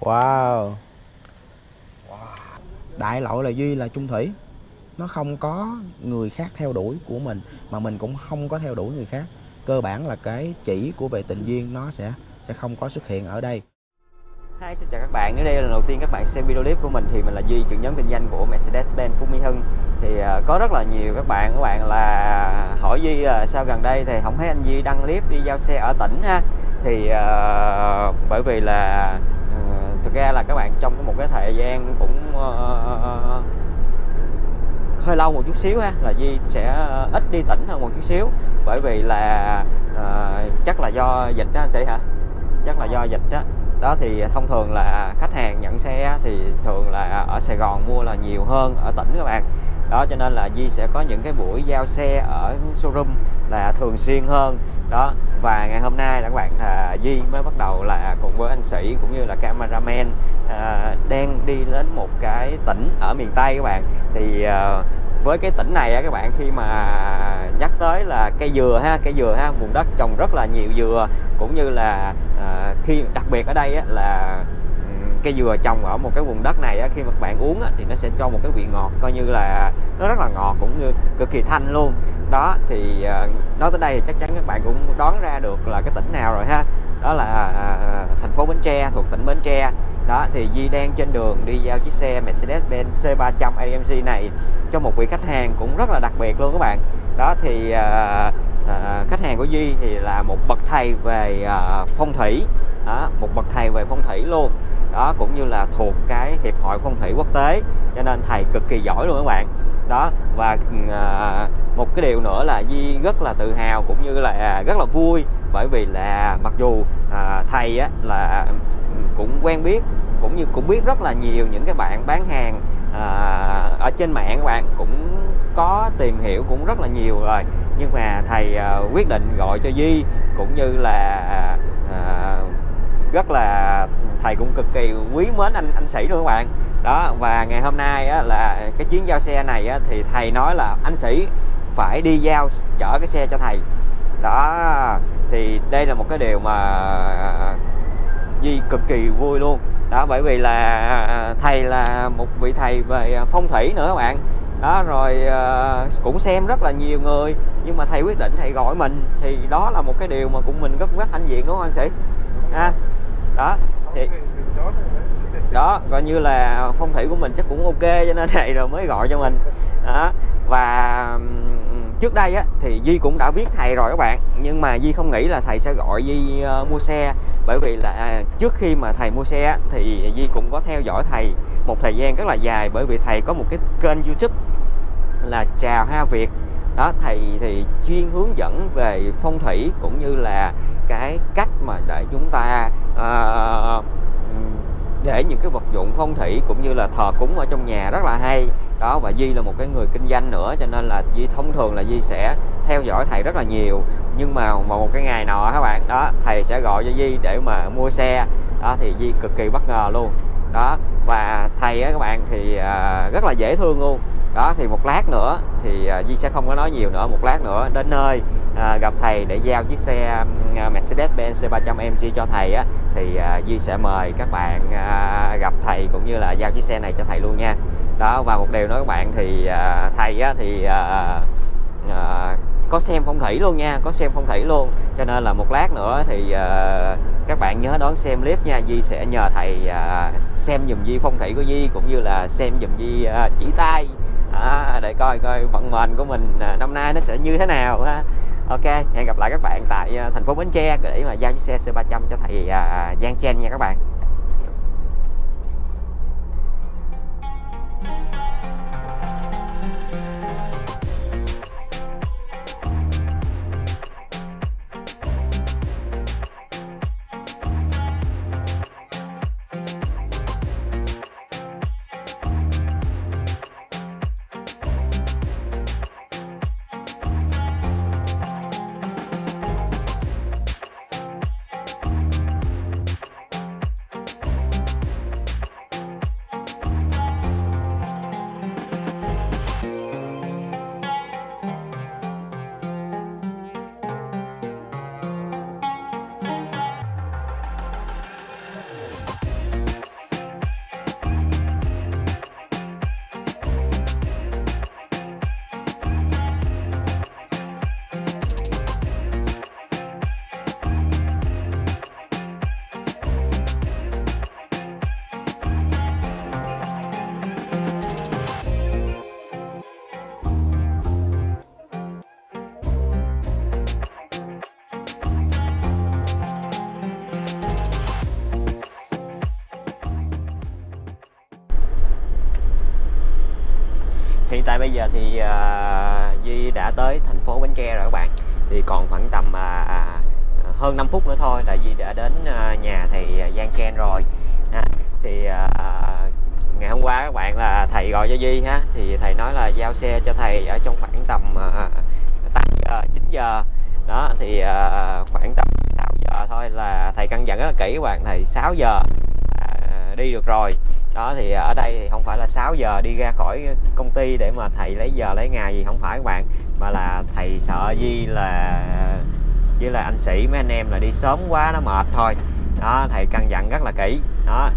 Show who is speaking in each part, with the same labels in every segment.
Speaker 1: Wow. Đại lỗi là Duy là chung thủy. Nó không có người khác theo đuổi của mình, Mà mình cũng không có theo đuổi người khác. Cơ bản là cái chỉ của về tình duyên nó sẽ sẽ không có xuất hiện ở đây.
Speaker 2: Hi, xin chào các bạn. Nếu đây là lần đầu tiên các bạn xem video clip của mình thì mình là Duy, trưởng nhóm kinh doanh của Mercedes-Benz Phú Mỹ Hưng. Thì uh, có rất là nhiều các bạn các bạn là hỏi Duy uh, sao gần đây thì không thấy anh Duy đăng clip đi giao xe ở tỉnh ha. Thì uh, bởi vì là uh, thực ra là các bạn trong một cái thời gian cũng uh, hơi lâu một chút xíu ha là Duy sẽ ít đi tỉnh hơn một chút xíu bởi vì là uh, chắc là do dịch đó anh sĩ hả chắc là do dịch đó đó thì thông thường là khách hàng nhận xe thì thường là ở Sài Gòn mua là nhiều hơn ở tỉnh các bạn. Đó cho nên là Di sẽ có những cái buổi giao xe ở showroom là thường xuyên hơn. Đó và ngày hôm nay là các bạn là Di mới bắt đầu là cùng với anh Sĩ cũng như là cameraman à, đang đi đến một cái tỉnh ở miền Tây các bạn. Thì à, với cái tỉnh này á các bạn khi mà nhắc tới là cây dừa ha cây dừa ha vùng đất trồng rất là nhiều dừa cũng như là à, khi đặc biệt ở đây á, là cây dừa trồng ở một cái vùng đất này á, khi mà các bạn uống á, thì nó sẽ cho một cái vị ngọt coi như là nó rất là ngọt cũng như cực kỳ thanh luôn. Đó thì à, nói tới đây thì chắc chắn các bạn cũng đoán ra được là cái tỉnh nào rồi ha đó là à, à, à, thành phố Bến Tre thuộc tỉnh Bến Tre. Đó thì Di đang trên đường đi giao chiếc xe Mercedes-Benz C300 AMG này cho một vị khách hàng cũng rất là đặc biệt luôn các bạn. Đó thì à, à, khách hàng của Di thì là một bậc thầy về à, phong thủy. Đó, một bậc thầy về phong thủy luôn. Đó cũng như là thuộc cái hiệp hội phong thủy quốc tế cho nên thầy cực kỳ giỏi luôn các bạn. Đó và à, một cái điều nữa là Di rất là tự hào cũng như là rất là vui bởi vì là mặc dù à, thầy á, là cũng quen biết cũng như cũng biết rất là nhiều những cái bạn bán hàng à, ở trên mạng các bạn cũng có tìm hiểu cũng rất là nhiều rồi. Nhưng mà thầy à, quyết định gọi cho Di cũng như là à, à rất là thầy cũng cực kỳ quý mến anh anh sĩ luôn các bạn. Đó và ngày hôm nay á, là cái chuyến giao xe này á, thì thầy nói là anh sĩ phải đi giao chở cái xe cho thầy đó thì đây là một cái điều mà Di cực kỳ vui luôn. Đó bởi vì là thầy là một vị thầy về phong thủy nữa các bạn. Đó rồi uh, cũng xem rất là nhiều người nhưng mà thầy quyết định thầy gọi mình. Thì đó là một cái điều mà cũng mình rất rất hãnh diện đúng không anh sĩ? Ha. Đó thì đó coi như là phong thủy của mình chắc cũng ok cho nên thầy rồi mới gọi cho mình. Đó và trước đây á thì Di cũng đã biết thầy rồi các bạn. Nhưng mà Di không nghĩ là thầy sẽ gọi Di uh, mua xe. Bởi vì là à, trước khi mà thầy mua xe thì Di cũng có theo dõi thầy một thời gian rất là dài. Bởi vì thầy có một cái kênh YouTube là Trà Hoa Việt. Đó thầy thì chuyên hướng dẫn về phong thủy cũng như là cái cách mà để chúng ta uh, để những cái vật dụng phong thủy cũng như là thờ cúng ở trong nhà rất là hay. Đó, và Di là một cái người kinh doanh nữa, cho nên là Di thông thường là Di sẽ theo dõi thầy rất là nhiều. Nhưng mà vào một cái ngày nọ các bạn, đó, thầy sẽ gọi cho Di để mà mua xe. Đó, thì Di cực kỳ bất ngờ luôn. Đó, và thầy á các bạn thì à, rất là dễ thương luôn đó thì một lát nữa thì à, uh, Di sẽ không có nói nhiều nữa. Một lát nữa đến nơi uh, gặp thầy để giao chiếc xe à, Mercedes-Benz C300 MG cho thầy á thì uh, Di sẽ mời các bạn uh, gặp thầy cũng như là giao chiếc xe này cho thầy luôn nha. Đó và một điều nói các bạn thì uh, thầy á thì uh, uh, có xem phong thủy luôn nha có xem phong thủy luôn. Cho nên là một lát nữa thì uh, các bạn nhớ đón xem clip nha. Di sẽ nhờ thầy uh, xem dùm Di phong thủy của Di cũng như là xem dùm Di uh, chỉ tay à, để coi coi vận mệnh của mình à, năm nay nó sẽ như thế nào ha. Ok hẹn gặp lại các bạn tại à, thành phố Bến Tre để mà giao chiếc xe C300 cho thầy à, Giang Chen nha các bạn. Tại bây giờ thì uh, Duy đã tới thành phố Bến Tre rồi các bạn. Thì còn khoảng tầm uh, hơn 5 phút nữa thôi là Duy đã đến uh, nhà thầy Giang Chen rồi. Ha. thì uh, ngày hôm qua các bạn là thầy gọi cho Duy ha. Thì thầy nói là giao xe cho thầy ở trong khoảng tầm uh, 8 giờ 9 giờ. Đó thì uh, khoảng tầm 6 giờ thôi là thầy căn dặn rất là kỹ các bạn thầy 6 giờ uh, đi được rồi đó thì ở đây thì không phải là 6 giờ đi ra khỏi công ty để mà thầy lấy giờ lấy ngày gì không phải các bạn. Mà là thầy sợ Di là với là anh sĩ mấy anh em là đi sớm quá nó mệt thôi. Đó thầy căn dặn rất là kỹ. Đó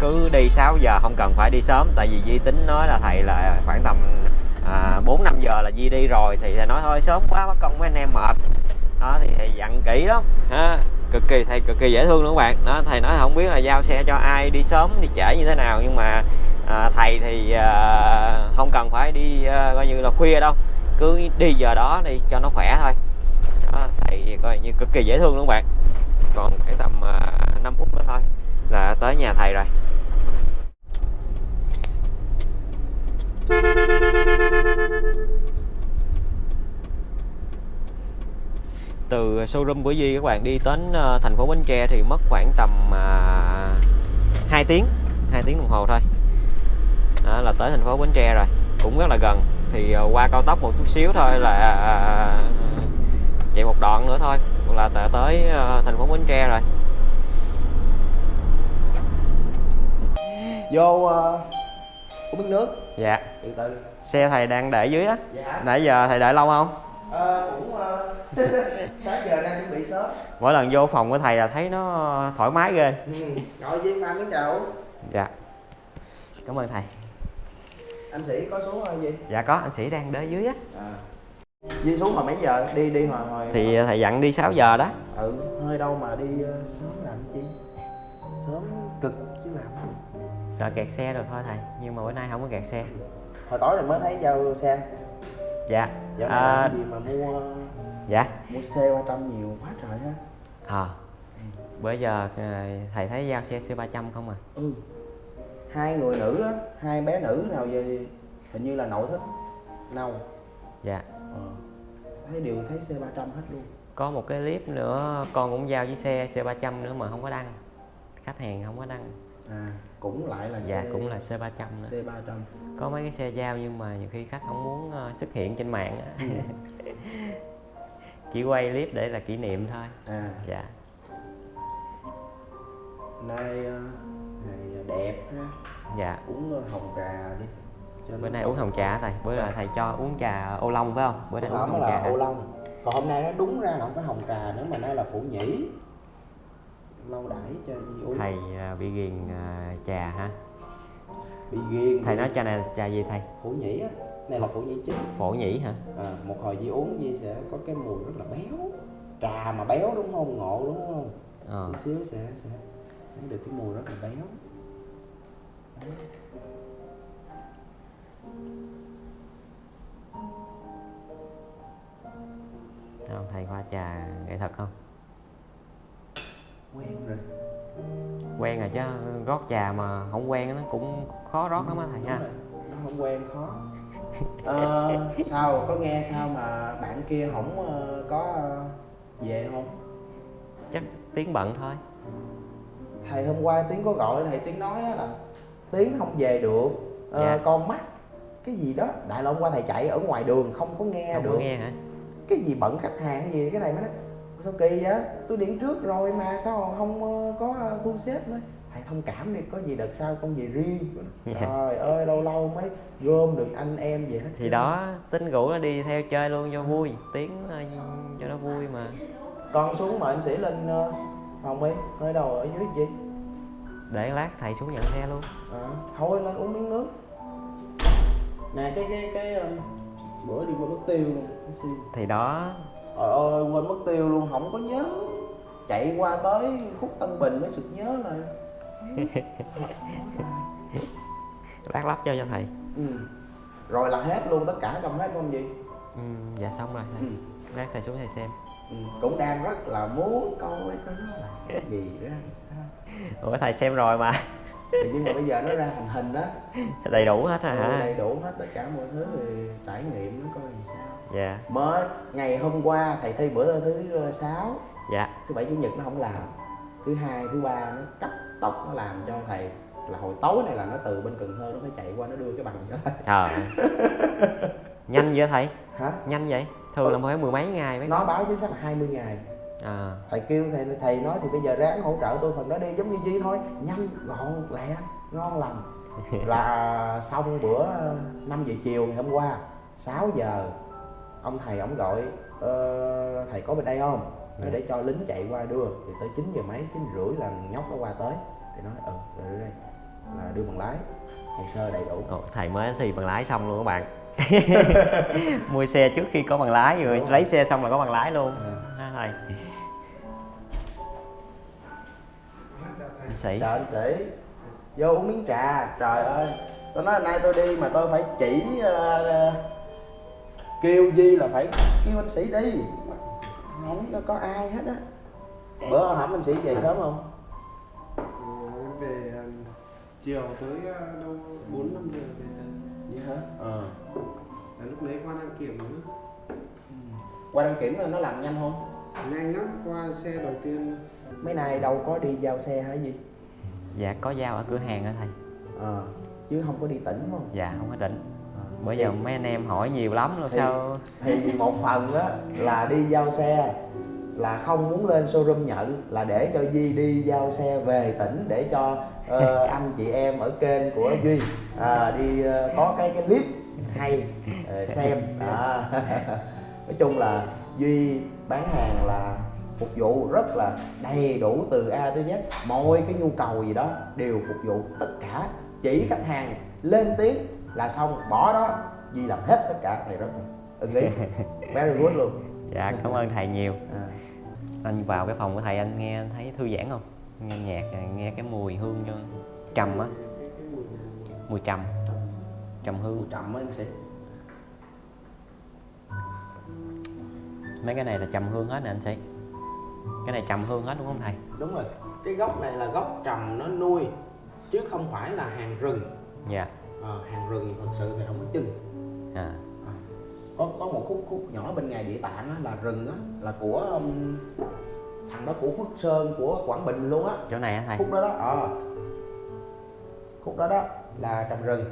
Speaker 2: cứ đi 6 giờ không cần phải đi sớm. Tại vì Di tính nói là thầy là khoảng tầm à, 4 5 giờ là Di đi rồi thì thầy nói thôi sớm quá mất công mấy anh em mệt. Đó thì thầy dặn kỹ lắm. Ha cực kỳ thầy cực kỳ dễ thương luôn các bạn. Đó thầy nói không biết là giao xe cho ai đi sớm đi trễ như thế nào nhưng mà à, thầy thì à, không cần phải đi à, coi như là khuya đâu. Cứ đi giờ đó đi cho nó khỏe thôi. Đó, thầy coi như cực kỳ dễ thương luôn các bạn. Còn khoảng tầm à, 5 phút nữa thôi là tới nhà thầy rồi. Từ showroom của Duy các bạn đi đến ờ, thành phố Bến Tre thì mất khoảng tầm uh, 2 tiếng 2 tiếng đồng hồ thôi. Đó là tới thành phố Bến Tre rồi cũng rất là gần. Thì ờ, qua cao tốc một chút xíu thôi là à, chạy một đoạn nữa thôi là tới ờ, thành phố Bến Tre rồi.
Speaker 1: Vô uh, uống nước.
Speaker 2: Dạ.
Speaker 1: Từ từ.
Speaker 2: Xe thầy đang để dưới á.
Speaker 1: Dạ.
Speaker 2: Nãy giờ thầy đợi lâu không
Speaker 1: Ờ, cũng uh, sáng giờ đang chuẩn bị sớm.
Speaker 2: Mỗi lần vô phòng của thầy là thấy nó thoải mái ghê.
Speaker 1: Ừ. ngồi với pha miếng uống
Speaker 2: dạ. Cảm ơn thầy.
Speaker 1: Anh sĩ có xuống không gì?
Speaker 2: Dạ có anh sĩ đang đợi dưới á.
Speaker 1: À. Di xuống hồi mấy giờ? Đi đi hồi hồi
Speaker 2: thì thầy dặn đi 6 giờ đó.
Speaker 1: Ừ hơi đâu mà đi uh, sớm làm chi? Sớm cực chứ làm gì?
Speaker 2: Sợ kẹt xe rồi thôi thầy nhưng mà bữa nay không có kẹt xe.
Speaker 1: Hồi tối rồi mới thấy giao xe
Speaker 2: dạ.
Speaker 1: Này
Speaker 2: à,
Speaker 1: làm gì mà mua
Speaker 2: dạ.
Speaker 1: mua xe 300 nhiều quá trời ha
Speaker 2: à, bữa giờ à, thầy thấy giao xe C 300 không à?
Speaker 1: Ừ. Hai người nữ á hai bé nữ nào về hình như là nội thất nâu.
Speaker 2: Dạ.
Speaker 1: Ờ. thấy đều thấy xe 300 hết luôn.
Speaker 2: Có một cái clip nữa con cũng giao với xe C 300 nữa mà không có đăng. Khách hàng không có đăng
Speaker 1: à cũng lại là
Speaker 2: dạ
Speaker 1: xe
Speaker 2: cũng là C 300 nữa.
Speaker 1: C 300
Speaker 2: có mấy cái xe giao nhưng mà nhiều khi khách không muốn ờ, xuất hiện trên mạng á. chỉ quay clip để là kỷ niệm thôi.
Speaker 1: À.
Speaker 2: Dạ.
Speaker 1: Nay ờ, ngày đẹp ha.
Speaker 2: Dạ.
Speaker 1: Uống ờ, hồng trà đi. Cho
Speaker 2: bữa nay uống hồng trà thầy? Bữa là thầy cho uống trà ô long phải không? Bữa nay uống hồng
Speaker 1: là
Speaker 2: trà
Speaker 1: ô long. Còn hôm nay nó đúng ra là không phải hồng trà nữa mà nay là phụ nhĩ lâu đãi cho Di uống.
Speaker 2: Thầy à, bị ghiền à, trà hả?
Speaker 1: Bị ghiền
Speaker 2: thầy
Speaker 1: bị-
Speaker 2: nói trà này trà gì thầy?
Speaker 1: Phụ nhĩ á. Này là phụ nhĩ chính
Speaker 2: phổ nhĩ hả?
Speaker 1: À, một hồi Di uống Di sẽ có cái mùi rất là béo. Trà mà béo đúng không? Ngộ đúng không?
Speaker 2: Ờ.
Speaker 1: Tí xíu sẽ sẽ thấy được cái mùi rất là béo. Đấy.
Speaker 2: không? Thầy pha trà nghệ thuật không
Speaker 1: quen rồi.
Speaker 2: Quen rồi chứ rót trà mà không quen nó cũng khó rót lắm á thầy
Speaker 1: Đúng
Speaker 2: ha.
Speaker 1: rồi, nó không quen khó. Ờ, sao có nghe sao mà bạn kia không ờ, có ờ, về không?
Speaker 2: Chắc tiếng bận thôi.
Speaker 1: Thầy hôm qua tiếng có gọi thầy tiếng nói á là tiếng không về được. Ờ,
Speaker 2: Dạ.
Speaker 1: con mắt cái gì đó đại là hôm qua thầy chạy ở ngoài đường không có nghe
Speaker 2: không
Speaker 1: được.
Speaker 2: có nghe hả?
Speaker 1: Cái gì bận khách hàng cái gì cái thầy mới nói sao kỳ vậy? Tôi điện trước rồi mà sao không ờ, có ờ, thu xếp nữa? Thầy thông cảm đi có gì đợt sau con về riêng. Trời ơi lâu lâu mới gom được anh em về hết
Speaker 2: thì đó tính rủ nó đi theo chơi luôn cho vui tiếng ờ, cho nó vui mà.
Speaker 1: Con xuống mời anh sĩ lên phòng đi hơi đầu ở dưới gì?
Speaker 2: Để lát thầy xuống nhận xe luôn.
Speaker 1: À, thôi lên uống miếng nước. Nè cái cái cái bữa đi quên mất tiêu luôn
Speaker 2: thì đó
Speaker 1: trời ơi quên mất tiêu luôn không có nhớ. Chạy qua tới khúc tân bình mới sực nhớ lại.
Speaker 2: Lát lắp cho cho thầy.
Speaker 1: Ừ. rồi là hết luôn tất cả xong hết không gì?
Speaker 2: Ừ, dạ xong rồi thầy.
Speaker 1: Ừ.
Speaker 2: lát thầy xuống thầy xem.
Speaker 1: Ừ. cũng đang rất là muốn nó là cái gì ra sao?
Speaker 2: Ủa thầy xem rồi mà.
Speaker 1: Thì nhưng mà bây giờ nó ra thành hình đó
Speaker 2: đầy đủ hết rồi
Speaker 1: ừ,
Speaker 2: hả?
Speaker 1: đầy đủ hết tất cả mọi thứ thì trải nghiệm nó coi làm sao
Speaker 2: dạ.
Speaker 1: Mới ngày hôm qua thầy thi bữa thứ ờ, sáu.
Speaker 2: Dạ.
Speaker 1: Thứ bảy chủ nhật nó không làm. Thứ hai thứ ba nó cấp tốc nó làm cho thầy. Là hồi tối này là nó từ bên cần thơ nó phải chạy qua nó đưa cái bằng cho thầy.
Speaker 2: Trời nhanh vậy thầy?
Speaker 1: Hả?
Speaker 2: Nhanh vậy? Thường là phải mười mấy ngày mấy
Speaker 1: nó báo chính xác là 20 ngày.
Speaker 2: À
Speaker 1: thầy kêu thầy thầy nói thì bây giờ ráng hỗ trợ tôi phần đó đi giống như chi thôi. Nhanh gọn lẹ ngon lành. Là xong bữa 5 giờ chiều ngày hôm qua 6 giờ ông thầy ông gọi ờ, thầy có bên đây không? Rồi để cho lính chạy qua đưa. Thì tới 9 giờ mấy 9 rưỡi là nhóc nó qua tới. Thì nói ừ rồi đưa đây. Là đưa bằng lái. Hồ sơ đầy đủ.
Speaker 2: Ồ, thầy mới thi bằng lái xong luôn các bạn. Mua xe trước khi có bằng lái rồi
Speaker 1: Đúng rồi.
Speaker 2: lấy xe xong là có bằng lái luôn. Ha thầy. Anh sĩ.
Speaker 1: Trời anh sĩ. Vô uống miếng trà. Trời ơi. Tôi nói nay tôi đi mà tôi phải chỉ ờ, Kêu Di là phải kêu anh sĩ đi Không có- có ai hết á Bữa hổm anh sĩ về sớm không?
Speaker 3: Em về à, chiều tới à, đâu bốn năm giờ về
Speaker 1: Vậy hả? Ờ
Speaker 3: là lúc đấy qua đăng kiểm nữa
Speaker 1: Qua đăng kiểm là nó làm nhanh không?
Speaker 3: nhanh lắm qua xe đầu tiên
Speaker 1: Mấy nay đâu có đi giao xe hả gì?
Speaker 2: dạ có giao ở cửa hàng đó thầy
Speaker 1: Ờ Chứ không có đi tỉnh không?
Speaker 2: dạ không có
Speaker 1: Ờ.
Speaker 2: bữa giờ mấy anh em hỏi nhiều lắm rồi
Speaker 1: Thì-
Speaker 2: sao?
Speaker 1: thì một phần á là đi giao xe là không muốn lên showroom nhận là để cho Duy đi giao xe về tỉnh để cho ờ, anh chị em ở kênh của Duy à, đi ờ, có cái cái clip hay ờ, xem. Đó. nói chung là Duy bán hàng là phục vụ rất là đầy đủ từ A tới Z. Mọi cái nhu cầu gì đó đều phục vụ tất cả. Chỉ khách hàng lên tiếng là xong bỏ đó Duy làm hết tất cả. Thầy rất ưng ý. Very good luôn.
Speaker 2: Dạ cảm ơn thầy nhiều.
Speaker 1: À,
Speaker 2: anh vào cái phòng của thầy anh nghe thấy thư giãn không? Nghe nhạc nghe cái mùi hương cho trầm á.
Speaker 3: Mùi
Speaker 2: mùi trầm. Trầm hương.
Speaker 1: Trầm á anh sĩ.
Speaker 2: Mấy cái này là trầm hương hết nè anh sĩ. Cái này trầm hương hết đúng không thầy?
Speaker 1: Đúng rồi. Cái gốc này là gốc trầm nó nuôi chứ không phải là hàng rừng.
Speaker 2: Dạ
Speaker 1: Ờ, hàng rừng thật sự thì không có chừng
Speaker 2: à.
Speaker 1: À, có có một khúc khúc nhỏ bên ngày địa tạng á, là rừng á là của um, thằng đó của Phước Sơn của Quảng Bình luôn á.
Speaker 2: Chỗ này á thầy?
Speaker 1: Khúc đó đó ờ. Khúc đó đó là trồng rừng.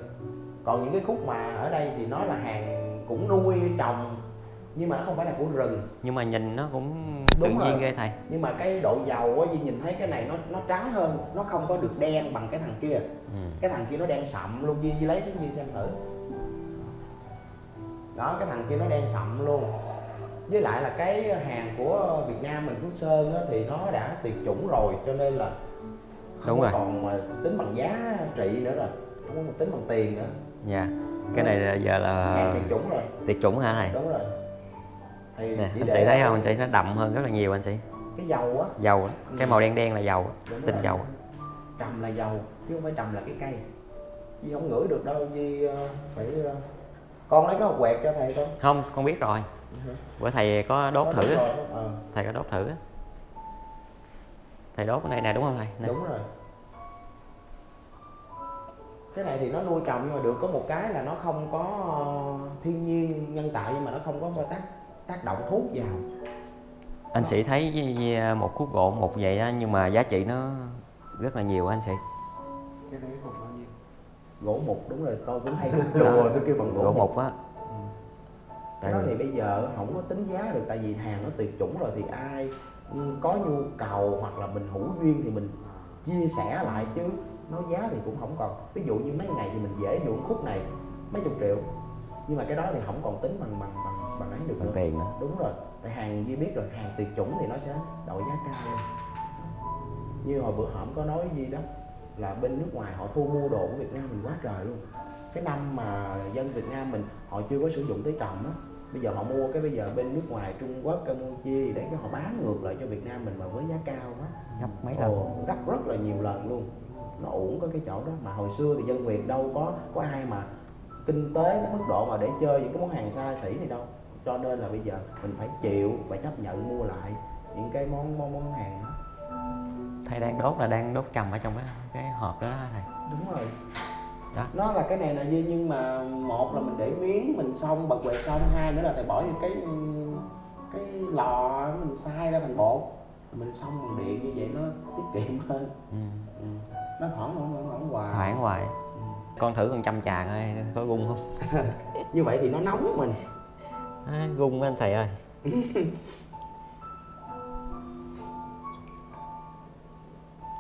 Speaker 1: Còn những cái khúc mà ở đây thì nó là hàng cũng nuôi trồng nhưng mà nó không phải là của rừng.
Speaker 2: Nhưng mà nhìn nó cũng
Speaker 1: Đúng
Speaker 2: tự nhiên
Speaker 1: rồi.
Speaker 2: ghê thầy.
Speaker 1: Nhưng mà cái độ dầu á Duy nhìn thấy cái này nó nó trắng hơn nó không có được đen bằng cái thằng kia.
Speaker 2: Ừ.
Speaker 1: cái thằng kia nó đen sậm luôn Duy, Duy lấy xuống Duy xem thử. Đó cái thằng kia nó đen sậm luôn. Với lại là cái hàng của Việt Nam mình Phước Sơn á, thì nó đã tuyệt chủng rồi cho nên là không
Speaker 2: Đúng rồi.
Speaker 1: còn mà tính bằng giá trị nữa rồi không có tính bằng tiền nữa.
Speaker 2: Dạ. Cái này là giờ
Speaker 1: hàng
Speaker 2: là
Speaker 1: tuyệt chủng rồi.
Speaker 2: tiệt chủng hả thầy?
Speaker 1: Đúng rồi thì
Speaker 2: nè anh sĩ thấy không? Anh sĩ nó đậm hơn rất là nhiều anh sĩ
Speaker 1: cái dầu á.
Speaker 2: Dầu đó. cái
Speaker 1: Ừ.
Speaker 2: màu đen đen là dầu tinh
Speaker 1: rồi.
Speaker 2: dầu
Speaker 1: trầm là dầu chứ không phải trầm là cái cây. Duy không ngửi được đâu Duy ờ, phải ờ, con lấy cái hộp quẹt cho thầy coi
Speaker 2: không con biết rồi. Bữa thầy có đốt
Speaker 1: Có
Speaker 2: thử
Speaker 1: rồi, ờ,
Speaker 2: thầy có đốt thử thầy đốt cái này nè đúng không thầy? Nè.
Speaker 1: đúng rồi. Cái này thì nó nuôi trồng nhưng mà được có một cái là nó không có ờ, thiên nhiên nhân tạo nhưng mà nó không có tác tác động thuốc vào.
Speaker 2: Anh sĩ thấy một khúc gỗ một vậy á nhưng mà giá trị nó rất là nhiều anh sĩ.
Speaker 3: Cái đấy khoảng bao nhiêu?
Speaker 1: Gỗ mục đúng rồi tôi cũng hay đùa tôi kêu bằng gỗ,
Speaker 2: gỗ
Speaker 1: mục
Speaker 2: á.
Speaker 1: Cái đó thì bây giờ không có tính giá được tại vì hàng nó tuyệt chủng rồi thì ai ừ, có nhu cầu hoặc là mình hữu duyên thì mình chia sẻ lại chứ. Nói giá thì cũng không còn. Ví dụ như mấy này thì mình dễ dụ khúc này mấy chục triệu. Nhưng mà cái đó thì không còn tính bằng bằng bằng, bằng ấy được nữa
Speaker 2: tiền nữa.
Speaker 1: Đúng rồi. Tại hàng Duy biết rồi hàng tuyệt chủng thì nó sẽ đội giá cao lên. Như hồi bữa hổm có nói gì đó là bên nước ngoài họ thu mua đồ của Việt Nam mình quá trời luôn. Cái năm mà dân Việt Nam mình họ chưa có sử dụng tới trồng á bây giờ họ mua cái bây giờ bên nước ngoài Trung Quốc Campuchia để cái họ bán ngược lại cho Việt Nam mình mà với giá cao quá.
Speaker 2: Gấp mấy lần.
Speaker 1: Ồ, gấp rất là nhiều lần luôn. Nó uổng có cái chỗ đó. Mà hồi xưa thì dân Việt đâu có có ai mà kinh tế tới mức độ mà để chơi những cái món hàng xa xỉ này đâu cho nên là bây giờ mình phải chịu phải chấp nhận mua lại những cái món món, món hàng đó.
Speaker 2: Thầy đang đốt là đang đốt trầm ở trong cái cái hộp đó, đó thầy.
Speaker 1: Đúng rồi.
Speaker 2: Đó.
Speaker 1: nó là cái này là Duy nhưng mà một là mình để miếng mình xong bật quẹt xong hai nữa là thầy bỏ vô cái cái lò mình xay ra thành bột. Mình xong bằng điện như vậy nó tiết kiệm hơn.
Speaker 2: Ừ.
Speaker 1: ừ. nó thoảng thoảng thoảng hoài.
Speaker 2: Thoảng hoài.
Speaker 1: Ừ.
Speaker 2: con thử con chăm trà coi có gung không?
Speaker 1: Như vậy thì nó nóng mình
Speaker 2: à, gung anh thầy ơi.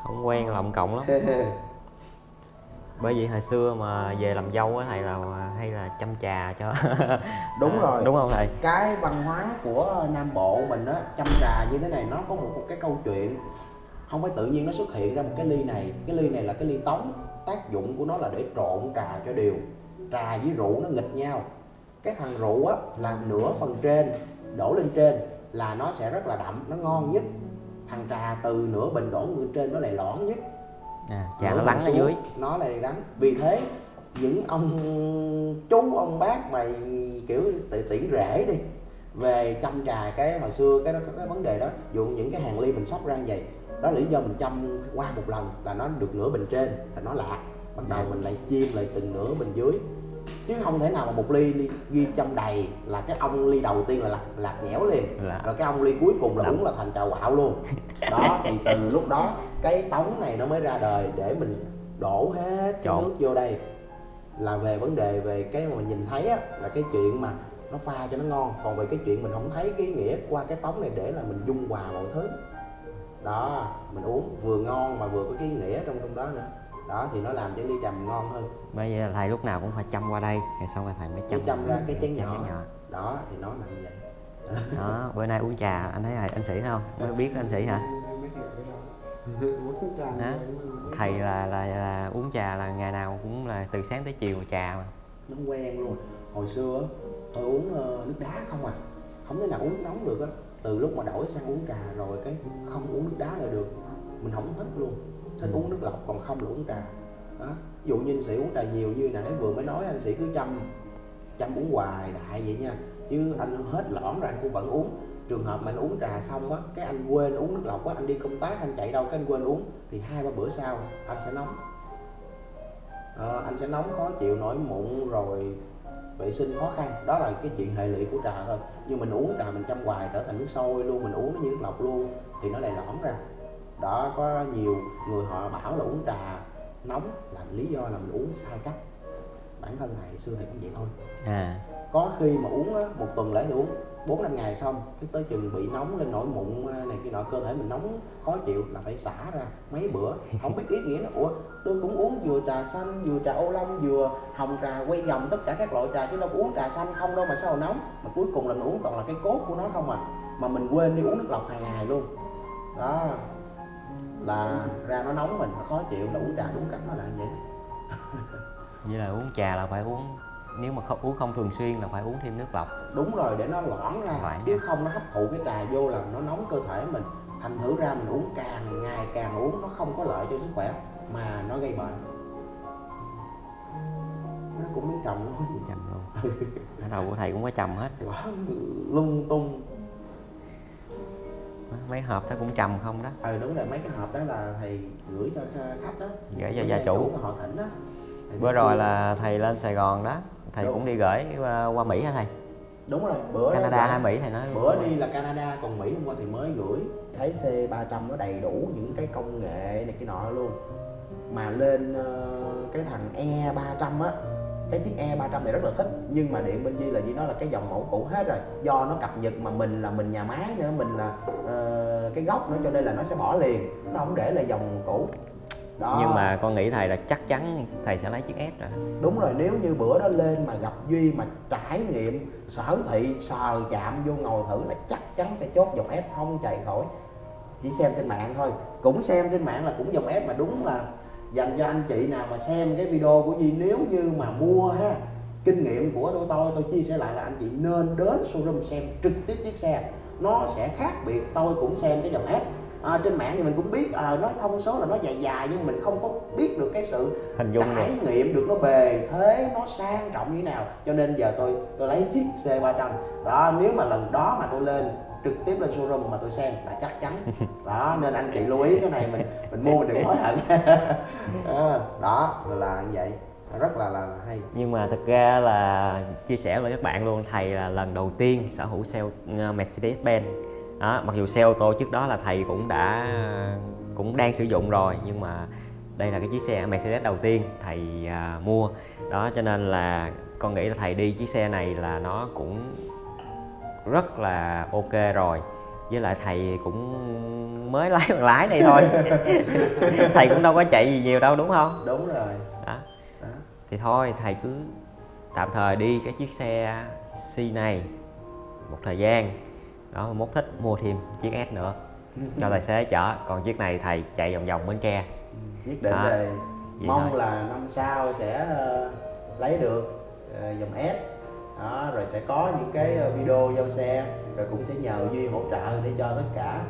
Speaker 2: Không quen lòng cộng lắm. Bởi vì hồi xưa mà về làm dâu á thầy là hay là chăm trà cho
Speaker 1: đúng rồi.
Speaker 2: Đúng không thầy?
Speaker 1: Cái văn hóa của nam bộ mình á chăm trà như thế này nó có một cái câu chuyện không phải tự nhiên nó xuất hiện ra một cái ly này. Cái ly này là cái ly tống tác dụng của nó là để trộn trà cho đều. Trà với rượu nó nghịch nhau cái thằng rượu á là nửa phần trên đổ lên trên là nó sẽ rất là đậm nó ngon nhất. Thằng trà từ nửa bình đổ lên trên nó lại lõn nhất.
Speaker 2: À, trà nó lắng ở dưới.
Speaker 1: nó lại đắng. Vì thế những ông chú ông bác mà kiểu tỷ rể đi về chăm trà cái hồi xưa cái đó cái vấn đề đó. Dụ những cái hàng ly mình sóc ra như vậy đó là lý do mình chăm qua một lần là nó được nửa bình trên là nó lạc bắt đầu mình lại chiêm lại từng nửa bình dưới chứ không thể nào mà một ly đi ghi chăm đầy là cái ông ly đầu tiên là lạc, lạc nhẽo liền.
Speaker 2: Là-
Speaker 1: rồi cái ông ly cuối cùng là
Speaker 2: Đậm.
Speaker 1: uống là thành trà quạo luôn. Đó thì từ lúc đó cái tống này nó mới ra đời để mình đổ hết cái nước vô đây. Là về vấn đề về cái mà mình nhìn thấy á là cái chuyện mà nó pha cho nó ngon. Còn về cái chuyện mình không thấy cái ý nghĩa qua cái tống này để là mình dung hòa mọi thứ. Đó mình uống vừa ngon mà vừa có cái ý nghĩa trong trong đó nữa đó thì nó làm cho ly mình ngon hơn.
Speaker 2: Bởi vậy là thầy lúc nào cũng phải chăm qua đây rồi xong rồi thầy mới chăm,
Speaker 1: chăm ra cái chén nhỏ.
Speaker 2: nhỏ.
Speaker 1: đó thì nó là như vậy.
Speaker 2: Đó bữa nay uống trà anh thấy thầy anh sĩ không? Mới biết anh sĩ hả?
Speaker 3: Đó.
Speaker 2: Thầy là, là là uống trà là ngày nào cũng là từ sáng tới chiều trà mà.
Speaker 1: Nó quen luôn. Hồi xưa tôi uống ờ, nước đá không à. Không thể nào uống nóng được á. Từ lúc mà đổi sang uống trà rồi cái không uống nước đá lại được. Mình không thích luôn thích uống nước lọc còn không là uống trà. Đó ví dụ như anh sĩ uống trà nhiều như nãy vừa mới nói anh sĩ cứ chăm chăm uống hoài đại vậy nha. Chứ anh hết lõn rồi anh cũng vẫn uống. Trường hợp mà anh uống trà xong á cái anh quên uống nước lọc á anh đi công tác anh chạy đâu cái anh quên uống thì hai ba bữa sau anh sẽ nóng. À, anh sẽ nóng khó chịu nổi mụn rồi vệ sinh khó khăn. Đó là cái chuyện hệ lụy của trà thôi. Nhưng mình uống trà mình chăm hoài trở thành nước sôi luôn mình uống nó như nước lọc luôn thì nó lại lõm ra đó có nhiều người họ bảo là uống trà nóng là lý do là mình uống sai cách. Bản thân thầy xưa thầy cũng vậy thôi.
Speaker 2: À.
Speaker 1: Có khi mà uống á, một tuần lễ thì uống bốn năm ngày xong cái tới chừng bị nóng lên nổi mụn này kia nọ cơ thể mình nóng khó chịu là phải xả ra mấy bữa. Không biết ý nghĩa nó ủa tôi cũng uống vừa trà xanh vừa trà ô long vừa hồng trà quay vòng tất cả các loại trà chứ đâu có uống trà xanh không đâu mà sao mà nóng. Mà cuối cùng là mình uống toàn là cái cốt của nó không à. Mà mình quên đi uống nước lọc hàng ngày luôn. Đó là ra nó nóng mình nó khó chịu là uống trà đúng cách nó là như vậy.
Speaker 2: Vậy là uống trà là phải uống nếu mà không uống không thường xuyên là phải uống thêm nước lọc.
Speaker 1: Đúng rồi để nó loãng ra
Speaker 2: Loãng
Speaker 1: chứ không nó hấp thụ cái trà vô là nó nóng cơ thể mình. Thành thử ra mình uống càng ngày càng uống nó không có lợi cho sức khỏe mà nó gây bệnh. Nó cũng miếng trầm gì
Speaker 2: chầm luôn. Ở đầu của thầy cũng có trầm hết.
Speaker 1: Quá lung tung
Speaker 2: mấy hộp đó cũng trầm không đó.
Speaker 1: Ờ đúng rồi mấy cái hộp đó là thầy gửi cho khách đó.
Speaker 2: Gửi cho gia chủ.
Speaker 1: mà họ thỉnh đó. Thầy
Speaker 2: bữa rồi là thầy lên sài gòn đó. Thầy
Speaker 1: Đúng.
Speaker 2: cũng đi gửi qua, qua mỹ hả thầy?
Speaker 1: Đúng rồi bữa
Speaker 2: canada hay mỹ thầy nói.
Speaker 1: bữa đi là Canada còn Mỹ hôm qua thì mới gửi. Thấy C300 nó đầy đủ những cái công nghệ này kia nọ luôn. Mà lên ờ, cái thằng E300 á cái chiếc E300 này rất là thích nhưng mà điện bên Di là Di nói là cái dòng mẫu cũ hết rồi. Do nó cập nhật mà mình là mình nhà máy nữa mình là ờ, cái gốc nữa cho nên là nó sẽ bỏ liền. Nó không để là dòng cũ. Đó.
Speaker 2: Nhưng mà con nghĩ thầy là chắc chắn thầy sẽ lấy chiếc S rồi
Speaker 1: đúng rồi nếu như bữa đó lên mà gặp duy mà trải nghiệm sở thị sờ chạm vô ngồi thử là chắc chắn sẽ chốt dòng S không chạy khỏi. Chỉ xem trên mạng thôi. Cũng xem trên mạng là cũng dòng S mà đúng là dành cho anh chị nào mà xem cái video của Duy nếu như mà mua ha kinh nghiệm của tôi tôi tôi chia sẻ lại là anh chị nên đến showroom xem trực tiếp chiếc xe. Nó sẽ khác biệt tôi cũng xem cái dòng S à, trên mạng thì mình cũng biết à, nói thông số là nó dài dài nhưng mình không có biết được cái sự
Speaker 2: hình dung
Speaker 1: trải
Speaker 2: được.
Speaker 1: nghiệm được nó bề thế nó sang trọng như thế nào. Cho nên giờ tôi tôi lấy chiếc C300 đó nếu mà lần đó mà tôi lên trực tiếp lên showroom mà tôi xem là chắc chắn. Đó nên anh chị lưu ý cái này mình mình mua mình đừng hối hận. Đó là như vậy. Rất là là, là hay.
Speaker 2: Nhưng mà thực ra là chia sẻ với các bạn luôn thầy là lần đầu tiên sở hữu xe ờ, Mercedes-Benz. Đó, mặc dù xe ô tô trước đó là thầy cũng đã cũng đang sử dụng rồi nhưng mà đây là cái chiếc xe Mercedes đầu tiên thầy à, mua. Đó cho nên là con nghĩ là thầy đi chiếc xe này là nó cũng rất là ok rồi. Với lại thầy cũng mới lái bằng lái này thôi. Thầy cũng đâu có chạy gì nhiều đâu đúng không?
Speaker 1: Đúng rồi.
Speaker 2: Đó.
Speaker 1: Đó.
Speaker 2: thì thôi thầy cứ tạm thời đi cái chiếc xe C này một thời gian. Đó mốt thích mua thêm chiếc S nữa. Cho tài xế chở. Còn chiếc này thầy chạy vòng vòng Bến Tre.
Speaker 1: Nhất định
Speaker 2: Đó. Vậy
Speaker 1: mong
Speaker 2: thôi.
Speaker 1: là năm sau sẽ ờ, lấy được ờ, dòng S đó rồi sẽ có những cái ờ, video giao xe rồi cũng sẽ nhờ duy hỗ trợ để cho tất cả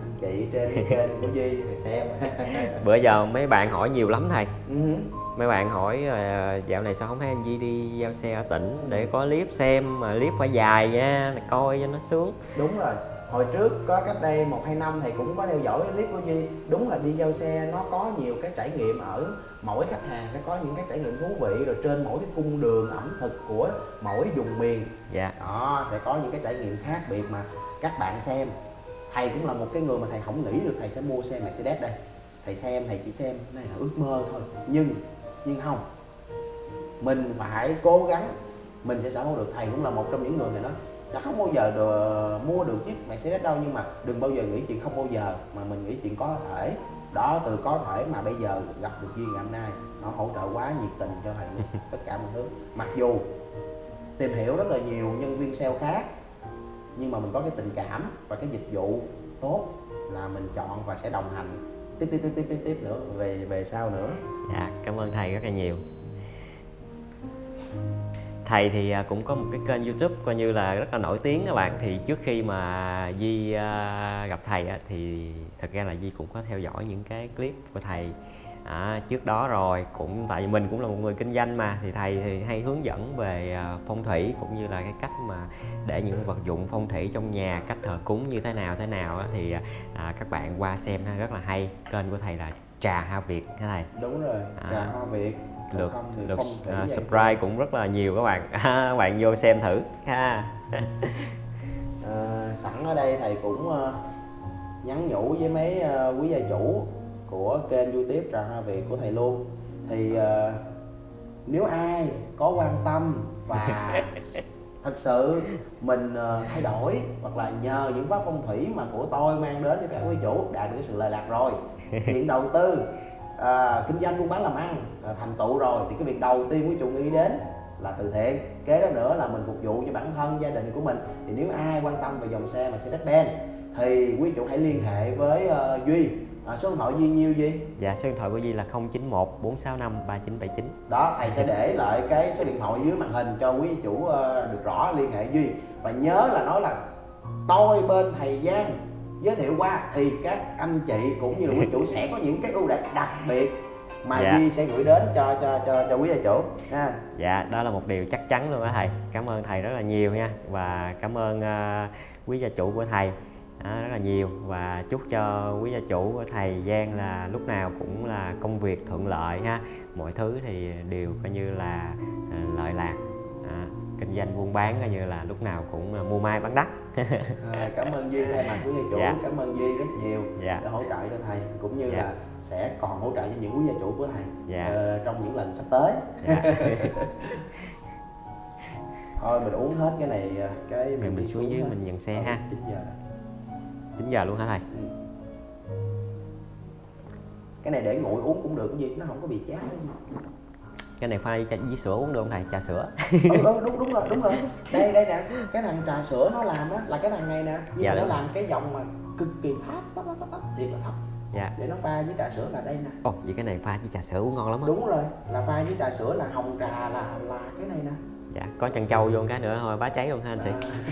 Speaker 1: anh chị trên kênh của duy để xem
Speaker 2: bữa giờ mấy bạn hỏi nhiều lắm thầy.
Speaker 1: Ừ.
Speaker 2: mấy bạn hỏi ờ, dạo này sao không thấy anh Di đi giao xe ở tỉnh để có clip xem mà clip phải dài nha coi cho nó sướng.
Speaker 1: Đúng rồi. Hồi trước có cách đây một hai năm thầy cũng có theo dõi clip của Duy. Đúng là đi giao xe nó có nhiều cái trải nghiệm ở mỗi khách hàng sẽ có những cái trải nghiệm thú vị rồi trên mỗi cái cung đường ẩm thực của mỗi vùng miền.
Speaker 2: Dạ.
Speaker 1: Đó sẽ có những cái trải nghiệm khác biệt mà các bạn xem. Thầy cũng là một cái người mà thầy không nghĩ được thầy sẽ mua xe Mercedes đây. Thầy xem thầy chỉ xem này là ước mơ thôi. Nhưng nhưng không. Mình phải cố gắng mình sẽ sở hữu được. Thầy cũng là một trong những người này đó. Chắc không bao giờ được, mua được chiếc Mercedes đâu nhưng mà đừng bao giờ nghĩ chuyện không bao giờ mà mình nghĩ chuyện có thể đó từ có thể mà bây giờ gặp được duyên ngày hôm nay nó hỗ trợ quá nhiệt tình cho thầy tất cả mọi thứ. Mặc dù tìm hiểu rất là nhiều nhân viên sale khác nhưng mà mình có cái tình cảm và cái dịch vụ tốt là mình chọn và sẽ đồng hành. Tiếp tiếp tiếp tiếp tiếp tiếp nữa về về sau nữa.
Speaker 2: Dạ, cảm ơn thầy rất là nhiều. Thầy thì à, cũng có một cái kênh YouTube coi như là rất là nổi tiếng các bạn. Thì trước khi mà Di à, gặp thầy thì thật ra là Di cũng có theo dõi những cái clip của thầy à, trước đó rồi. Cũng tại vì mình cũng là một người kinh doanh mà thì thầy thì hay hướng dẫn về à, phong thủy cũng như là cái cách mà để những vật dụng phong thủy trong nhà, cách thờ cúng như thế nào thế nào thì à, các bạn qua xem rất là hay. Kênh của thầy là Trà Ha Việt hả thầy?
Speaker 1: đúng rồi
Speaker 2: À.
Speaker 1: trà hoa việt
Speaker 2: lượt lượt à,
Speaker 1: vậy
Speaker 2: subscribe cũng rất là nhiều các bạn. Các bạn vô xem thử. Ha.
Speaker 1: Ờ, sẵn ở đây thầy cũng ờ, nhắn nhủ với mấy ờ, quý gia chủ của kênh youtube trà hoa việt của thầy luôn. Thì ờ, nếu ai có quan tâm và thật sự mình thay đổi hoặc là nhờ những pháp phong thủy mà của tôi mang đến cho các quý chủ đạt được sự lợi lạc rồi hiện đầu tư à, kinh doanh buôn bán làm ăn à, thành tựu rồi thì cái việc đầu tiên quý chủ nghĩ đến là từ thiện. Kế đó nữa là mình phục vụ cho bản thân gia đình của mình. Thì nếu ai quan tâm về dòng xe Mercedes-Benz thì quý chủ hãy liên hệ với ờ, Duy. À, số điện thoại Duy nhiêu Duy?
Speaker 2: Dạ số điện thoại của Di là 091 465 3979
Speaker 1: đó thầy sẽ để lại cái số điện thoại dưới màn hình cho quý chủ ờ, được rõ liên hệ Duy. Và nhớ là nói là tôi bên thầy Giang giới thiệu qua thì các anh chị cũng như là quý chủ sẽ có những cái ưu đãi đặc biệt mà
Speaker 2: Dạ.
Speaker 1: Duy sẽ gửi đến cho cho cho cho quý gia chủ. Ha.
Speaker 2: Dạ đó là một điều chắc chắn luôn á thầy. Cảm ơn thầy rất là nhiều nha. Và cảm ơn à, quý gia chủ của thầy. À, rất là nhiều. Và chúc cho quý gia chủ của thầy Giang là lúc nào cũng là công việc thuận lợi ha. Mọi thứ thì đều coi như là à, lợi lạc kinh doanh buôn bán coi như là lúc nào cũng là mua mai bán đắt
Speaker 1: à, cảm ơn Duy thay mặt quý gia chủ
Speaker 2: Dạ.
Speaker 1: cảm ơn Duy rất nhiều
Speaker 2: dạ
Speaker 1: đã hỗ trợ cho thầy cũng như
Speaker 2: Dạ.
Speaker 1: là sẽ còn hỗ trợ cho những quý gia chủ của thầy
Speaker 2: Dạ.
Speaker 1: ờ, trong những lần sắp tới
Speaker 2: dạ.
Speaker 1: thôi mình uống hết cái này ờ, cái
Speaker 2: mình
Speaker 1: đi
Speaker 2: xuống dưới mình nhận xe ha
Speaker 1: 9 giờ rồi.
Speaker 2: 9 giờ luôn hả thầy
Speaker 1: Ừ. cái này để nguội uống cũng được cái gì nó không có bị chát cái
Speaker 2: này pha với, sữa uống được không thầy? Trà sữa.
Speaker 1: Ừ, ừ đúng đúng rồi đúng rồi. Đây đây nè cái thằng trà sữa nó làm á là cái thằng này nè nhưng
Speaker 2: Dạ
Speaker 1: mà nó
Speaker 2: đúng.
Speaker 1: làm cái dòng mà cực kỳ thấp thấp thấp thấp, thấp thiệt là thấp.
Speaker 2: Dạ.
Speaker 1: Để nó pha với trà sữa là đây nè.
Speaker 2: Ồ vậy cái này pha với trà sữa uống ngon lắm á.
Speaker 1: Đúng rồi là pha với trà sữa là hồng trà là là cái này nè.
Speaker 2: Dạ có chân trâu vô cái nữa thôi bá cháy luôn ha anh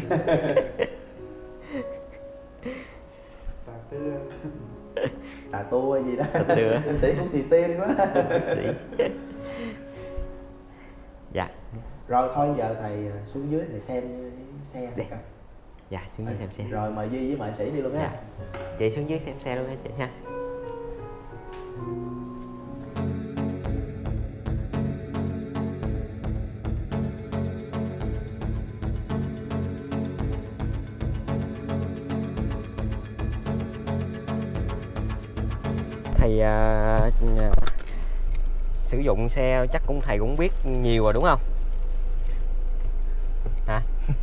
Speaker 1: À,
Speaker 3: tà tư
Speaker 1: tà hay gì đó.
Speaker 2: Tà
Speaker 1: anh sĩ cũng xì tiên quá.
Speaker 2: Sĩ. Dạ.
Speaker 1: Rồi thôi giờ thầy xuống dưới thầy xem xe thầy coi.
Speaker 2: Dạ xuống dưới xem xe.
Speaker 1: rồi mời duy với mời anh sĩ đi luôn
Speaker 2: Dạ. chị xuống dưới xem xe luôn nha chị ha. Thầy à, à, sử dụng xe chắc cũng thầy cũng biết nhiều rồi đúng không? Hả?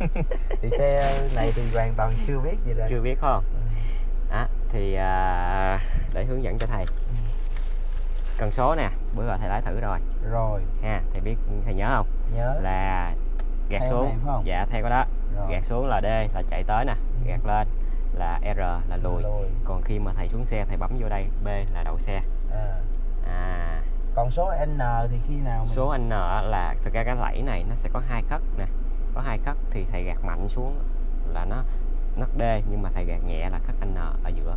Speaker 1: Thì xe này thì hoàn toàn chưa biết gì rồi.
Speaker 2: Chưa biết không? Đó thì à, để hướng dẫn cho thầy. Cần số nè bữa rồi thầy lái thử rồi.
Speaker 1: Rồi.
Speaker 2: Ha thầy biết thầy nhớ không?
Speaker 1: Nhớ.
Speaker 2: Là gạt
Speaker 1: Theo
Speaker 2: xuống.
Speaker 1: này
Speaker 2: dạ theo cái đó.
Speaker 1: Rồi.
Speaker 2: gạt xuống là D là chạy tới nè. Gạt lên là R là lùi.
Speaker 1: Lùi.
Speaker 2: còn khi mà thầy xuống xe thầy bấm vô đây B là đậu xe.
Speaker 1: À. còn số n thì khi nào mình
Speaker 2: số N là thực ra cái lẫy này nó sẽ có hai khất nè. Có hai khất thì thầy gạt mạnh xuống là nó nó D nhưng mà thầy gạt nhẹ là khất N ở giữa.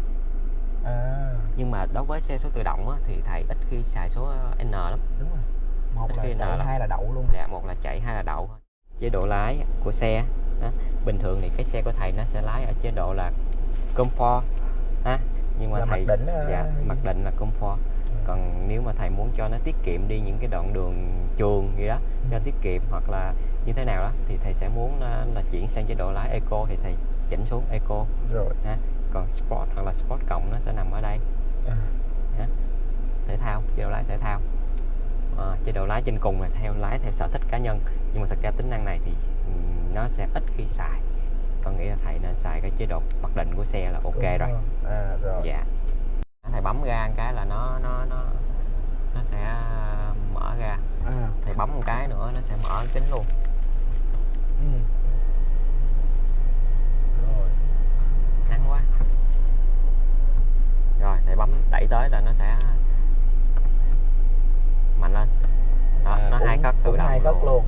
Speaker 1: À.
Speaker 2: Nhưng mà đối với xe số tự động á, thì thầy ít khi xài số N lắm.
Speaker 1: Đúng rồi. Một
Speaker 2: Ít
Speaker 1: là chạy
Speaker 2: là-
Speaker 1: hai là đậu luôn.
Speaker 2: Dạ một là chạy hai là đậu chế độ lái của xe đó. bình thường thì cái xe của thầy nó sẽ lái ở chế độ là comfort ha nhưng mà
Speaker 1: Là mặc
Speaker 2: thầy
Speaker 1: định, ờ,
Speaker 2: dạ mặc định là comfort còn nếu mà thầy muốn cho nó tiết kiệm đi những cái đoạn đường trường gì đó cho tiết kiệm hoặc là như thế nào đó thì thầy sẽ muốn là, là chuyển sang chế độ lái eco thì thầy chỉnh xuống eco.
Speaker 1: Rồi.
Speaker 2: Ha? Còn sport hoặc là sport cộng nó sẽ nằm ở đây.
Speaker 1: À.
Speaker 2: ha. thể thao chế độ lái thể thao. À, chế độ lái trên cùng là theo lái theo sở thích cá nhân. Nhưng mà thật ra tính năng này thì nó sẽ ít khi xài. Con nghĩ là thầy nên xài cái chế độ mặc định của xe là ok
Speaker 1: Đúng
Speaker 2: rồi.
Speaker 1: không? à rồi.
Speaker 2: Dạ thầy bấm ga một cái là nó nó nó nó sẽ mở ra.
Speaker 1: À.
Speaker 2: Thầy bấm một cái nữa nó sẽ mở kính luôn.
Speaker 1: Ừ. rồi.
Speaker 2: Ngắn quá. Rồi thầy bấm đẩy tới là nó sẽ mạnh lên. Đó,
Speaker 1: À,
Speaker 2: nó hai khất tự động
Speaker 1: hai khất luôn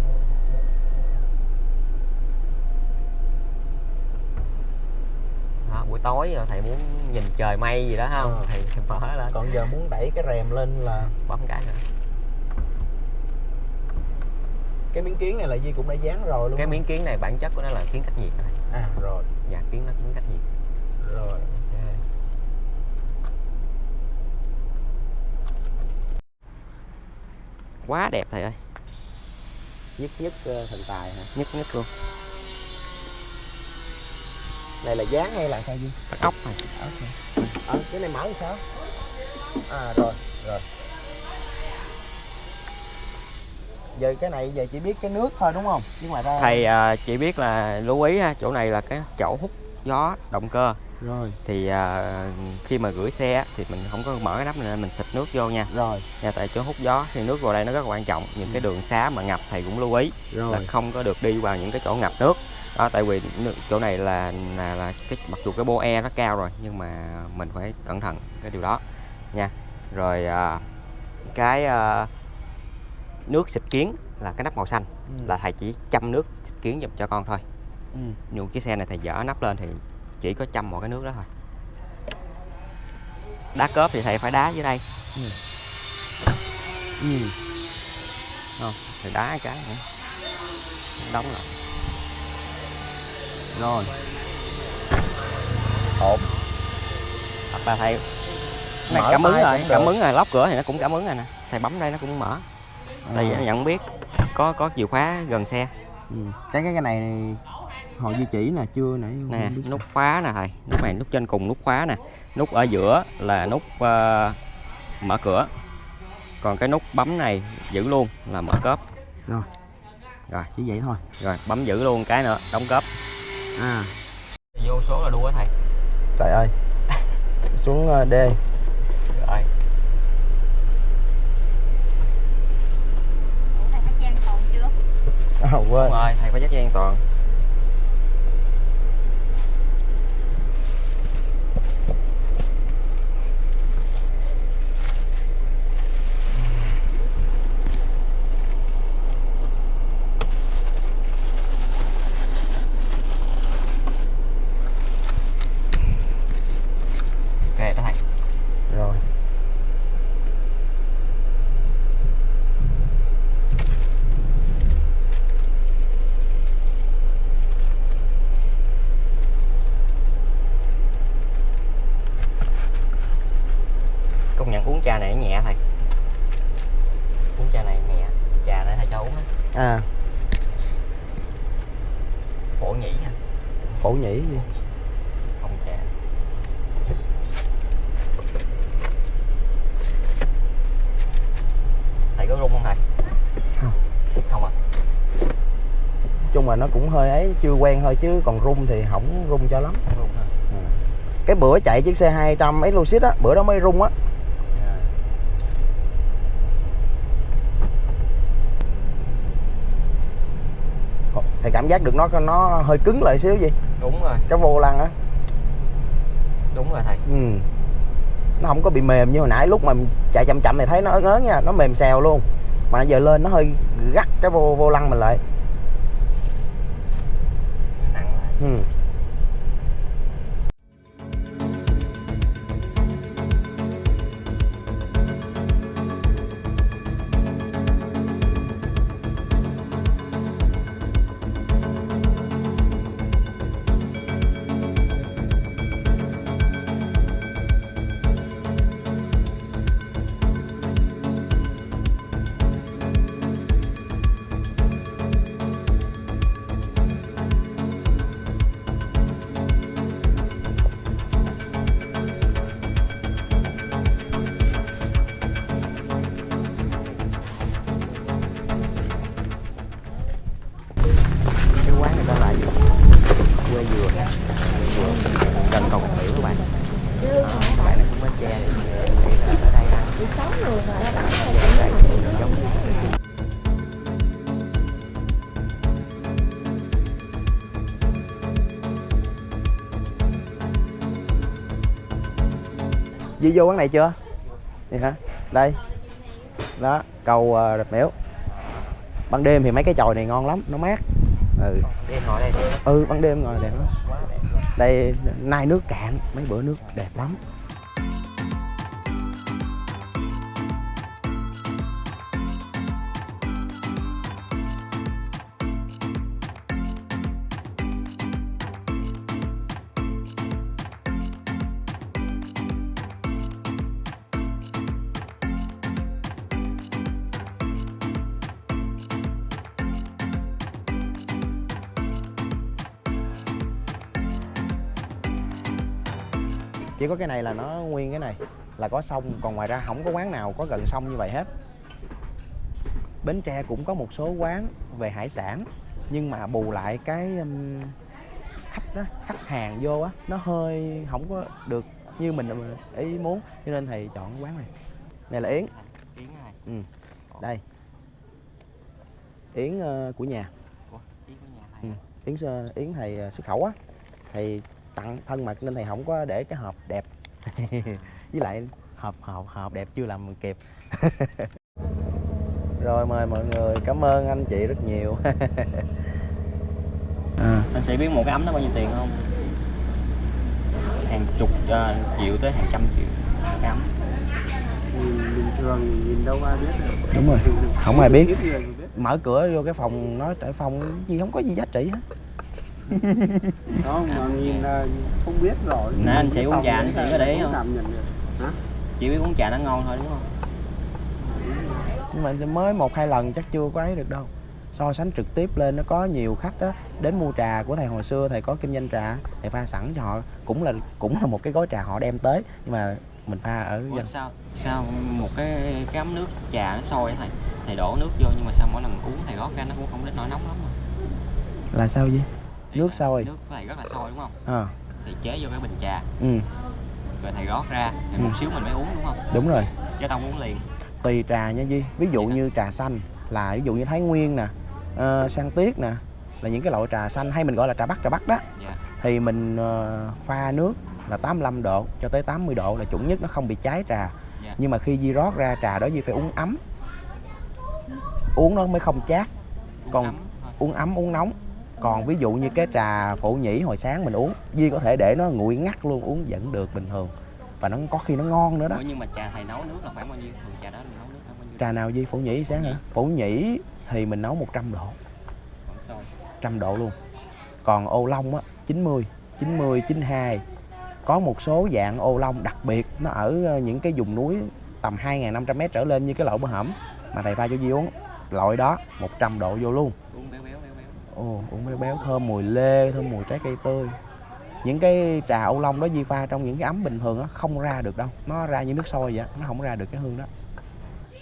Speaker 2: đó, buổi tối thầy muốn nhìn trời mây gì đó không?
Speaker 1: Ờ.
Speaker 2: thầy, thầy mở lên
Speaker 1: còn giờ muốn đẩy cái rèm lên là
Speaker 2: bấm cái nữa.
Speaker 1: Cái miếng kiến này là Di cũng đã dán rồi luôn
Speaker 2: cái miếng kiến này bản chất của nó là kiến cách nhiệt thôi
Speaker 1: à rồi.
Speaker 2: Dạ kiến nó kiến cách nhiệt.
Speaker 1: Rồi
Speaker 2: quá đẹp thầy ơi.
Speaker 1: Nhất nhất ờ, thần tài hả?
Speaker 2: Nhất nhất luôn
Speaker 1: này là dán hay là sao Di
Speaker 2: bắt ốc này.
Speaker 1: Ờ cái này mở làm sao? À rồi rồi. Giờ cái này giờ chỉ biết cái nước thôi đúng không? Chứ ngoài ra
Speaker 2: thầy à, chỉ biết là lưu ý ha chỗ này là cái chỗ hút gió động cơ.
Speaker 1: Rồi.
Speaker 2: Thì à, khi mà gửi xe thì mình không có mở cái nắp này nên mình xịt nước vô nha.
Speaker 1: Rồi.
Speaker 2: Nha tại chỗ hút gió thì nước vào đây nó rất là quan trọng. Những cái đường xá mà ngập thầy cũng lưu ý
Speaker 1: rồi.
Speaker 2: là không có được đi vào những cái chỗ ngập nước đó tại vì chỗ này là là, là cái mặc dù cái bô e nó cao rồi nhưng mà mình phải cẩn thận cái điều đó nha. Rồi à, cái à, nước xịt kiến là cái nắp màu xanh
Speaker 1: Ừ.
Speaker 2: là thầy chỉ chăm nước xịt kiến giùm cho con thôi.
Speaker 1: Ừ.
Speaker 2: nhưng chiếc xe này thầy dỡ nắp lên thì chỉ có chăm một cái nước đó thôi. Đá cớp thì thầy phải đá dưới đây.
Speaker 1: Ừ.
Speaker 2: không thì đá cái nữa. Đóng lại
Speaker 1: rồi. Ổn.
Speaker 2: Hoặc là thầy này cảm ứng rồi cảm ứng rồi lóc cửa thì nó cũng cảm ứng rồi nè. Thầy bấm đây nó cũng mở. Tại vì
Speaker 1: À.
Speaker 2: nó nhận biết có có chìa khóa gần xe.
Speaker 1: Ừ. cái cái cái này họ di chỉ nè chưa nãy
Speaker 2: nè nút khóa nè thầy. Nút này nút trên cùng nút khóa nè. Nút ở giữa là nút ờ, mở cửa. Còn cái nút bấm này giữ luôn là mở cốp.
Speaker 1: Rồi.
Speaker 2: rồi.
Speaker 1: Chỉ vậy thôi.
Speaker 2: Rồi bấm giữ luôn cái nữa đóng cốp
Speaker 1: à.
Speaker 2: Vô số là đua á thầy.
Speaker 1: Trời ơi. Xuống ờ, D.
Speaker 2: Rồi.
Speaker 1: À, quên.
Speaker 2: Đúng rồi thầy phải dắt dây an toàn ok đó thầy
Speaker 1: rồi
Speaker 2: công nhận uống trà này nó nhẹ thầy uống trà này nhẹ trà này thầy cho uống á
Speaker 1: à
Speaker 2: phổ nhĩ nha
Speaker 1: phổ nhĩ gì
Speaker 2: không trà thầy có rung không thầy
Speaker 1: Không.
Speaker 2: không à
Speaker 1: Nói chung là nó cũng hơi ấy chưa quen thôi chứ còn rung thì không rung cho lắm.
Speaker 2: Không rung hả
Speaker 1: cái bữa chạy chiếc xe 200 Exluxit á bữa đó mới rung á.
Speaker 2: Dạ.
Speaker 1: thì cảm giác được nó nó hơi cứng lại xíu gì
Speaker 2: đúng rồi.
Speaker 1: Cái vô lăng á.
Speaker 2: Đúng rồi thầy.
Speaker 1: Ừ. nó không có bị mềm như hồi nãy lúc mà chạy chậm chậm thì thấy nó ớn ớn nha nó mềm xèo luôn. Mà giờ lên nó hơi gắt cái vô vô lăng mình lại
Speaker 4: chị
Speaker 1: vô quán này chưa? Vậy hả? Đây. Đó, cầu ờ, rạch miễu. Ban đêm thì mấy cái chòi này ngon lắm, nó mát. Ừ.
Speaker 2: đêm ngồi đây
Speaker 1: Ừ, ban đêm ngồi đẹp lắm. Đây nay nước cạn, mấy bữa nước đẹp lắm. Cái này là nó nguyên cái này là có sông, còn ngoài ra không có quán nào có gần sông như vậy hết. Bến Tre cũng có một số quán về hải sản nhưng mà bù lại cái um, khách đó, khách hàng vô á nó hơi không có được như mình ý muốn cho nên thầy chọn quán này. Này là Yến,
Speaker 2: Yến này
Speaker 1: Ừ. đây. Yến ờ, của nhà.
Speaker 2: Yến của nhà
Speaker 1: Ừ. Yến sơ- Yến thầy ờ, xuất khẩu á thầy tặng thân mật nên thầy không có để cái hộp đẹp. Với lại hộp hộp hộp đẹp chưa làm kịp. Rồi mời mọi người cảm ơn anh chị rất nhiều. À,
Speaker 2: anh sẽ biết một cái ấm nó bao nhiêu tiền không? Hàng chục ờ, triệu tới hàng trăm triệu. Cái ấm.
Speaker 3: Bình thường nhìn đâu ai biết được.
Speaker 1: đúng rồi. Không ai biết. mở cửa vô cái phòng nói tại phòng gì không có gì giá trị hết
Speaker 3: Đó, mà nhìn là không biết rồi.
Speaker 2: Nè, anh
Speaker 3: cái
Speaker 2: uống trà, anh
Speaker 3: là
Speaker 2: có để ý
Speaker 3: không
Speaker 2: không?
Speaker 3: cảm nhận được. Hả?
Speaker 2: chỉ biết uống trà nó ngon thôi đúng không
Speaker 1: nhưng mà mới một hai lần chắc chưa có ấy được đâu so sánh trực tiếp lên nó có nhiều khách đó đến mua trà của thầy hồi xưa thầy có kinh doanh trà thầy pha sẵn cho họ cũng là cũng là một cái gói trà họ đem tới nhưng mà mình pha ở
Speaker 2: Ủa,
Speaker 1: dân
Speaker 2: sao sao một cái cái ấm nước trà nó sôi á thầy thầy đổ nước vô nhưng mà sao mỗi lần uống thầy rót ra nó cũng không đến nỗi nóng lắm mà
Speaker 1: là sao vậy
Speaker 2: Ý
Speaker 1: Nước sôi.
Speaker 2: nước thầy rất là sôi đúng không?
Speaker 1: À.
Speaker 2: Thì chế vô cái bình trà.
Speaker 1: Ừ.
Speaker 2: Rồi thầy rót ra thì
Speaker 1: Ừ.
Speaker 2: một xíu mình mới uống đúng không?
Speaker 1: Đúng rồi.
Speaker 2: Chứ đâu uống liền.
Speaker 1: Tùy trà nha Duy. Ví dụ
Speaker 2: Vậy
Speaker 1: như trà xanh là ví dụ như Thái Nguyên nè ờ, Sang Tuyết nè là những cái loại trà xanh hay mình gọi là trà bắc trà bắc đó.
Speaker 2: Dạ.
Speaker 1: Thì mình ờ, pha nước là 85 độ cho tới 80 độ là chuẩn nhất nó không bị cháy trà.
Speaker 2: Dạ.
Speaker 1: nhưng mà khi Di rót ra trà đó Di phải uống ấm. Uống nó mới không chát.
Speaker 2: Uống
Speaker 1: Còn-
Speaker 2: ấm
Speaker 1: uống ấm uống nóng còn ví dụ như cái trà phổ nhĩ hồi sáng mình uống Di có thể để nó nguội ngắt luôn uống vẫn được bình thường. Và nó có khi nó ngon nữa đó.
Speaker 2: Ủa, nhưng mà trà thầy nấu nước là khoảng bao nhiêu? Thường trà đó mình nấu nước khoảng bao nhiêu?
Speaker 1: Trà nào Di phổ nhĩ sáng hả? Phổ nhĩ thì mình nấu 100 độ.
Speaker 2: Khoảng sôi
Speaker 1: trăm độ luôn. Còn ô long á 90 90 92 có một số dạng ô long đặc biệt nó ở ờ, những cái vùng núi tầm 2.500m trở lên như cái loại bơ hẩm mà thầy pha cho Di uống. Loại đó 100 độ vô luôn.
Speaker 2: Uống béo béo
Speaker 1: Ồ, uống béo béo thơm mùi lê, thơm mùi trái cây tươi. Những cái trà ô long đó Di pha trong những cái ấm bình thường á không ra được đâu. Nó ra như nước sôi vậy á, nó không ra được cái hương đó.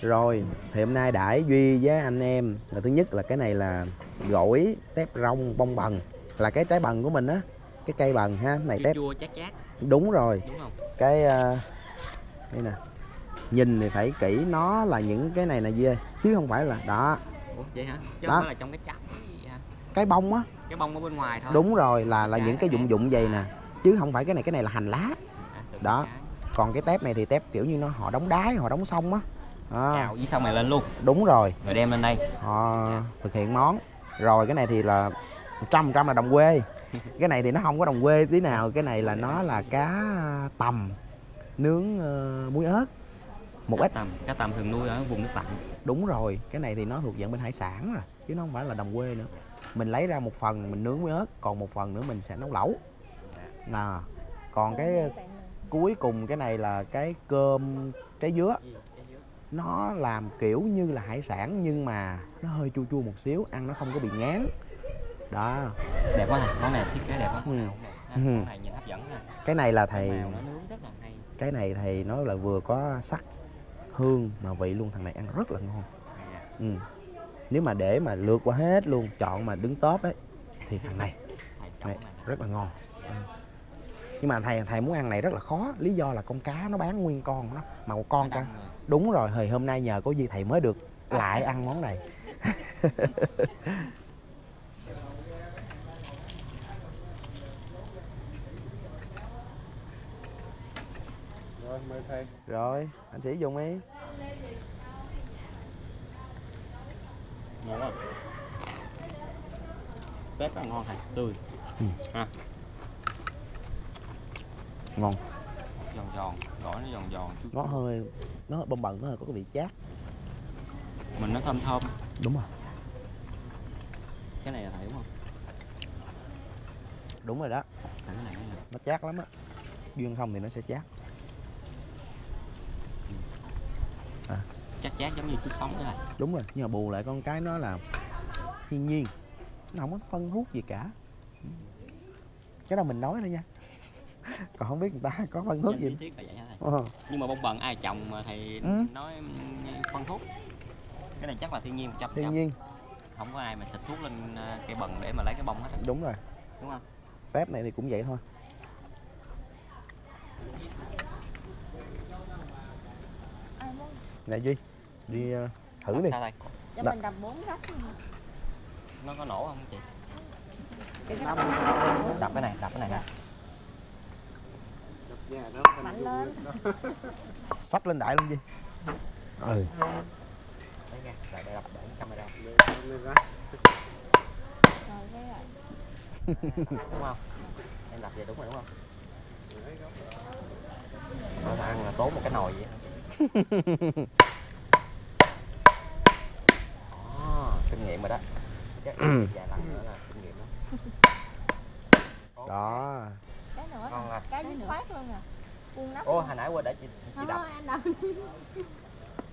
Speaker 1: Rồi, thì hôm nay đãi Duy với anh em. Là Thứ nhất là cái này là gỏi tép rong bông bần. Là cái trái bần của mình á Cái cây bần ha, này
Speaker 2: chua
Speaker 1: tép.
Speaker 2: chua chát chát.
Speaker 1: Đúng rồi,
Speaker 2: đúng không?
Speaker 1: Cái uh, đây nè. Nhìn thì phải kỹ nó là những cái này nè Duy ơi Chứ không phải là, đó,
Speaker 2: ủa vậy hả? Chứ
Speaker 1: Đó.
Speaker 2: không phải là trong cái chắp
Speaker 1: cái bông á.
Speaker 2: Cái bông ở bên ngoài thôi.
Speaker 1: Đúng rồi, là là những cái dụng dụng vậy nè. Chứ không phải cái này, cái này là hành lá.
Speaker 2: À,
Speaker 1: Đó. còn cái tép này thì tép kiểu như nó họ đóng đáy họ đóng xong á. À,
Speaker 2: cào với xong này lên luôn.
Speaker 1: Đúng rồi.
Speaker 2: Rồi đem lên đây.
Speaker 1: Họ thực hiện món. Rồi cái này thì là trăm trăm là đồng quê. Cái này thì nó không có đồng quê tí nào. Cái này là nó là cá tầm nướng ờ, muối ớt. Một ít.
Speaker 2: tầm cá tầm thường nuôi ở vùng nước lạnh
Speaker 1: đúng rồi. Cái này thì nó thuộc dạng bên hải sản rồi chứ nó không phải là đồng quê nữa mình lấy ra một phần mình nướng muối ớt còn một phần nữa mình sẽ nấu lẩu à, còn cái cuối cùng cái này là cái cơm trái dứa nó làm kiểu như là hải sản nhưng mà nó hơi chua chua một xíu ăn nó không có bị ngán đó
Speaker 2: đẹp quá nè món này thiết kế đẹp quá
Speaker 1: Ừ.
Speaker 2: món
Speaker 1: Ừ.
Speaker 2: này nhìn hấp dẫn nè
Speaker 1: cái này là thầy cái này thầy nói là vừa có sắc hương mà vị luôn thằng này ăn rất là ngon
Speaker 2: à.
Speaker 1: ừ nếu mà để mà lượt qua hết luôn chọn mà đứng top ấy thì thằng này này rất là ngon. Nhưng mà thầy thầy muốn ăn này rất là khó. Lý do là con cá nó bán nguyên con nó mà một con cá đúng rồi thì hôm nay nhờ có gì thầy mới được lại ăn món này.
Speaker 3: Rồi, mời thầy.
Speaker 1: rồi anh sĩ dùng đi
Speaker 2: ngon quá. Rất là ngon thầy tươi.
Speaker 1: Ừ.
Speaker 2: ha.
Speaker 1: Ngon.
Speaker 2: Giòn giòn gỏi nó giòn giòn
Speaker 1: nó hơi nó hơi bông bần nó hơi có cái vị chát.
Speaker 2: Mình nó thơm thơm.
Speaker 1: Đúng rồi.
Speaker 2: Cái này là thầy đúng không?
Speaker 1: Đúng rồi đó. Nó chát lắm á. Duyên không thì nó sẽ chát
Speaker 2: chắc chát giống như chút sống thế này.
Speaker 1: Đúng rồi nhưng mà bù lại con cái nó là thiên nhiên. Nó không có phân hút gì cả. Cái đó mình nói thôi nha. Còn không biết người ta có phân hút
Speaker 2: Trên
Speaker 1: gì.
Speaker 2: lý thuyết là vậy
Speaker 1: Ờ,
Speaker 2: nhưng mà bông bần ai trồng mà thầy
Speaker 1: Ừ.
Speaker 2: nói phân thuốc? Cái này chắc là thiên nhiên 100%
Speaker 1: thiên nhiên.
Speaker 2: Không có ai mà xịt thuốc lên ờ, cây bần để mà lấy cái bông hết
Speaker 1: đúng rồi.
Speaker 2: Đúng không?
Speaker 1: Tép này thì cũng vậy thôi
Speaker 4: Ai muốn
Speaker 1: nè duy đi ờ, thử đi.
Speaker 2: sao thầy
Speaker 4: cho
Speaker 1: Dạ.
Speaker 4: mình đập bốn góc
Speaker 2: nó có nổ không chị?
Speaker 4: Cái
Speaker 2: đập cái này đập cái này nè.
Speaker 3: Đập nhẹ đó, phần
Speaker 4: Mạnh lên.
Speaker 1: sách lên đại luôn duy. Ừ.
Speaker 2: Đấy nha đập đập
Speaker 3: Để camera.
Speaker 4: rồi cái là
Speaker 2: đúng không em đập vậy đúng rồi đúng không? Không ăn là tốn một cái nồi vậy Đó, kinh nghiệm rồi đó. Cái vài lần nữa là kinh nghiệm đó.
Speaker 1: Đó.
Speaker 4: Cái nữa
Speaker 2: Ngon à.
Speaker 4: cái dứt khoát luôn nè buông nắp
Speaker 2: ô hồi nãy quên để chị chị đập.
Speaker 4: thôi anh đập.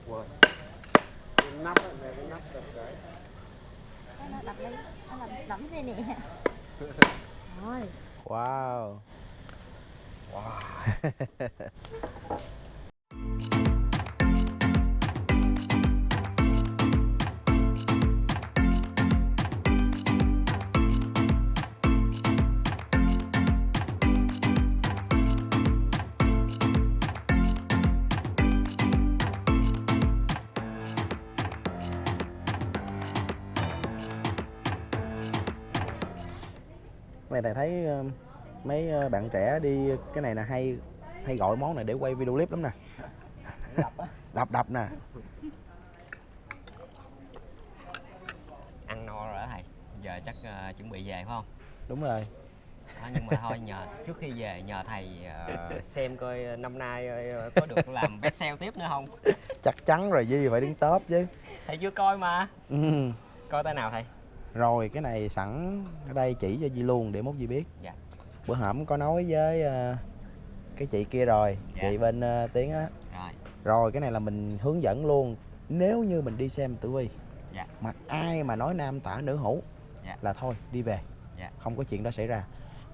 Speaker 2: Quên
Speaker 3: Cái nắp về cái nắp đập cái.
Speaker 4: cái nó đập đi nó đập đập đây nè. Rồi.
Speaker 1: Wow.
Speaker 2: Wow
Speaker 1: này thầy thấy ờ, mấy ờ, bạn trẻ đi cái này là hay hay gọi món này để quay video clip lắm nè. Đập đập nè.
Speaker 2: Ăn no rồi đó thầy. Giờ chắc ờ, chuẩn bị về phải không?
Speaker 1: Đúng rồi.
Speaker 2: Đó, nhưng mà thôi nhờ trước khi về nhờ thầy ờ, xem coi năm nay ờ, có được làm best sale tiếp nữa không?
Speaker 1: Chắc chắn rồi duy phải đứng top chứ.
Speaker 2: Thầy chưa coi mà.
Speaker 1: Ừ.
Speaker 2: coi tay nào thầy
Speaker 1: rồi cái này sẵn ở đây chỉ cho Di luôn để mốt Di biết
Speaker 2: Dạ.
Speaker 1: bữa hổm có nói với ờ, cái chị kia rồi
Speaker 2: Dạ.
Speaker 1: chị bên ờ, tiếng á
Speaker 2: rồi
Speaker 1: rồi cái này là mình hướng dẫn luôn nếu như mình đi xem tử vi
Speaker 2: Dạ.
Speaker 1: mà ai mà nói nam tả nữ hữu
Speaker 2: Dạ.
Speaker 1: là thôi đi về
Speaker 2: Dạ.
Speaker 1: không có chuyện đó xảy ra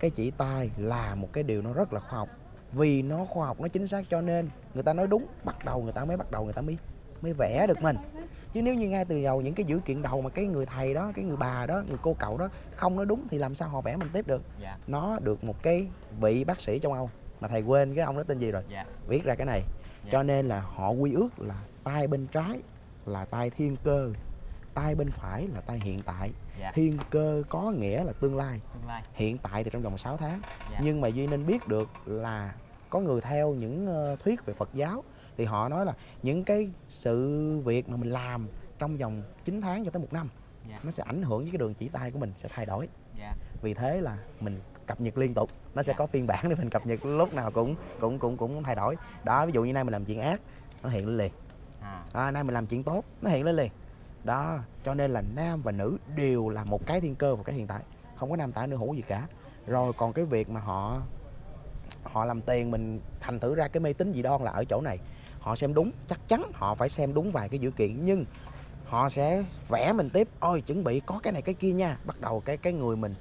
Speaker 1: cái chỉ tai là một cái điều nó rất là khoa học vì nó khoa học nó chính xác cho nên người ta nói đúng bắt đầu người ta mới bắt đầu người ta mới mới vẽ được mình chứ nếu như ngay từ đầu những cái dữ kiện đầu mà cái người thầy đó cái người bà đó người cô cậu đó không nói đúng thì làm sao họ vẽ mình tiếp được?
Speaker 2: Dạ.
Speaker 1: Nó được một cái vị bác sĩ trong Âu mà thầy quên cái ông đó tên gì rồi?
Speaker 2: Dạ.
Speaker 1: Viết ra cái này.
Speaker 2: Dạ.
Speaker 1: cho nên là họ quy ước là tay bên trái là tay thiên cơ tay bên phải là tay hiện tại.
Speaker 2: Dạ.
Speaker 1: Thiên cơ có nghĩa là tương lai.
Speaker 2: Tương lai.
Speaker 1: Hiện tại thì trong vòng 6 tháng.
Speaker 2: Dạ.
Speaker 1: nhưng mà duy nên biết được là có người theo những ờ, thuyết về phật giáo thì họ nói là những cái sự việc mà mình làm trong vòng 9 tháng cho tới một năm
Speaker 2: Dạ.
Speaker 1: nó sẽ ảnh hưởng với cái đường chỉ tay của mình sẽ thay đổi.
Speaker 2: Dạ.
Speaker 1: Vì thế là mình cập nhật liên tục nó sẽ
Speaker 2: Dạ.
Speaker 1: có phiên bản để mình cập nhật lúc nào cũng cũng cũng cũng thay đổi. Đó ví dụ như nay mình làm chuyện ác nó hiện lên liền.
Speaker 2: À.
Speaker 1: À, nay mình làm chuyện tốt nó hiện lên liền. Đó cho nên là nam và nữ đều là một cái thiên cơ và cái hiện tại không có nam tả nữ hữu gì cả. Rồi còn cái việc mà họ họ làm tiền mình thành thử ra cái mê tín dị đoan là ở chỗ này họ xem đúng chắc chắn họ phải xem đúng vài cái dữ kiện nhưng họ sẽ vẽ mình tiếp. Ôi chuẩn bị có cái này cái kia nha. Bắt đầu cái cái người mình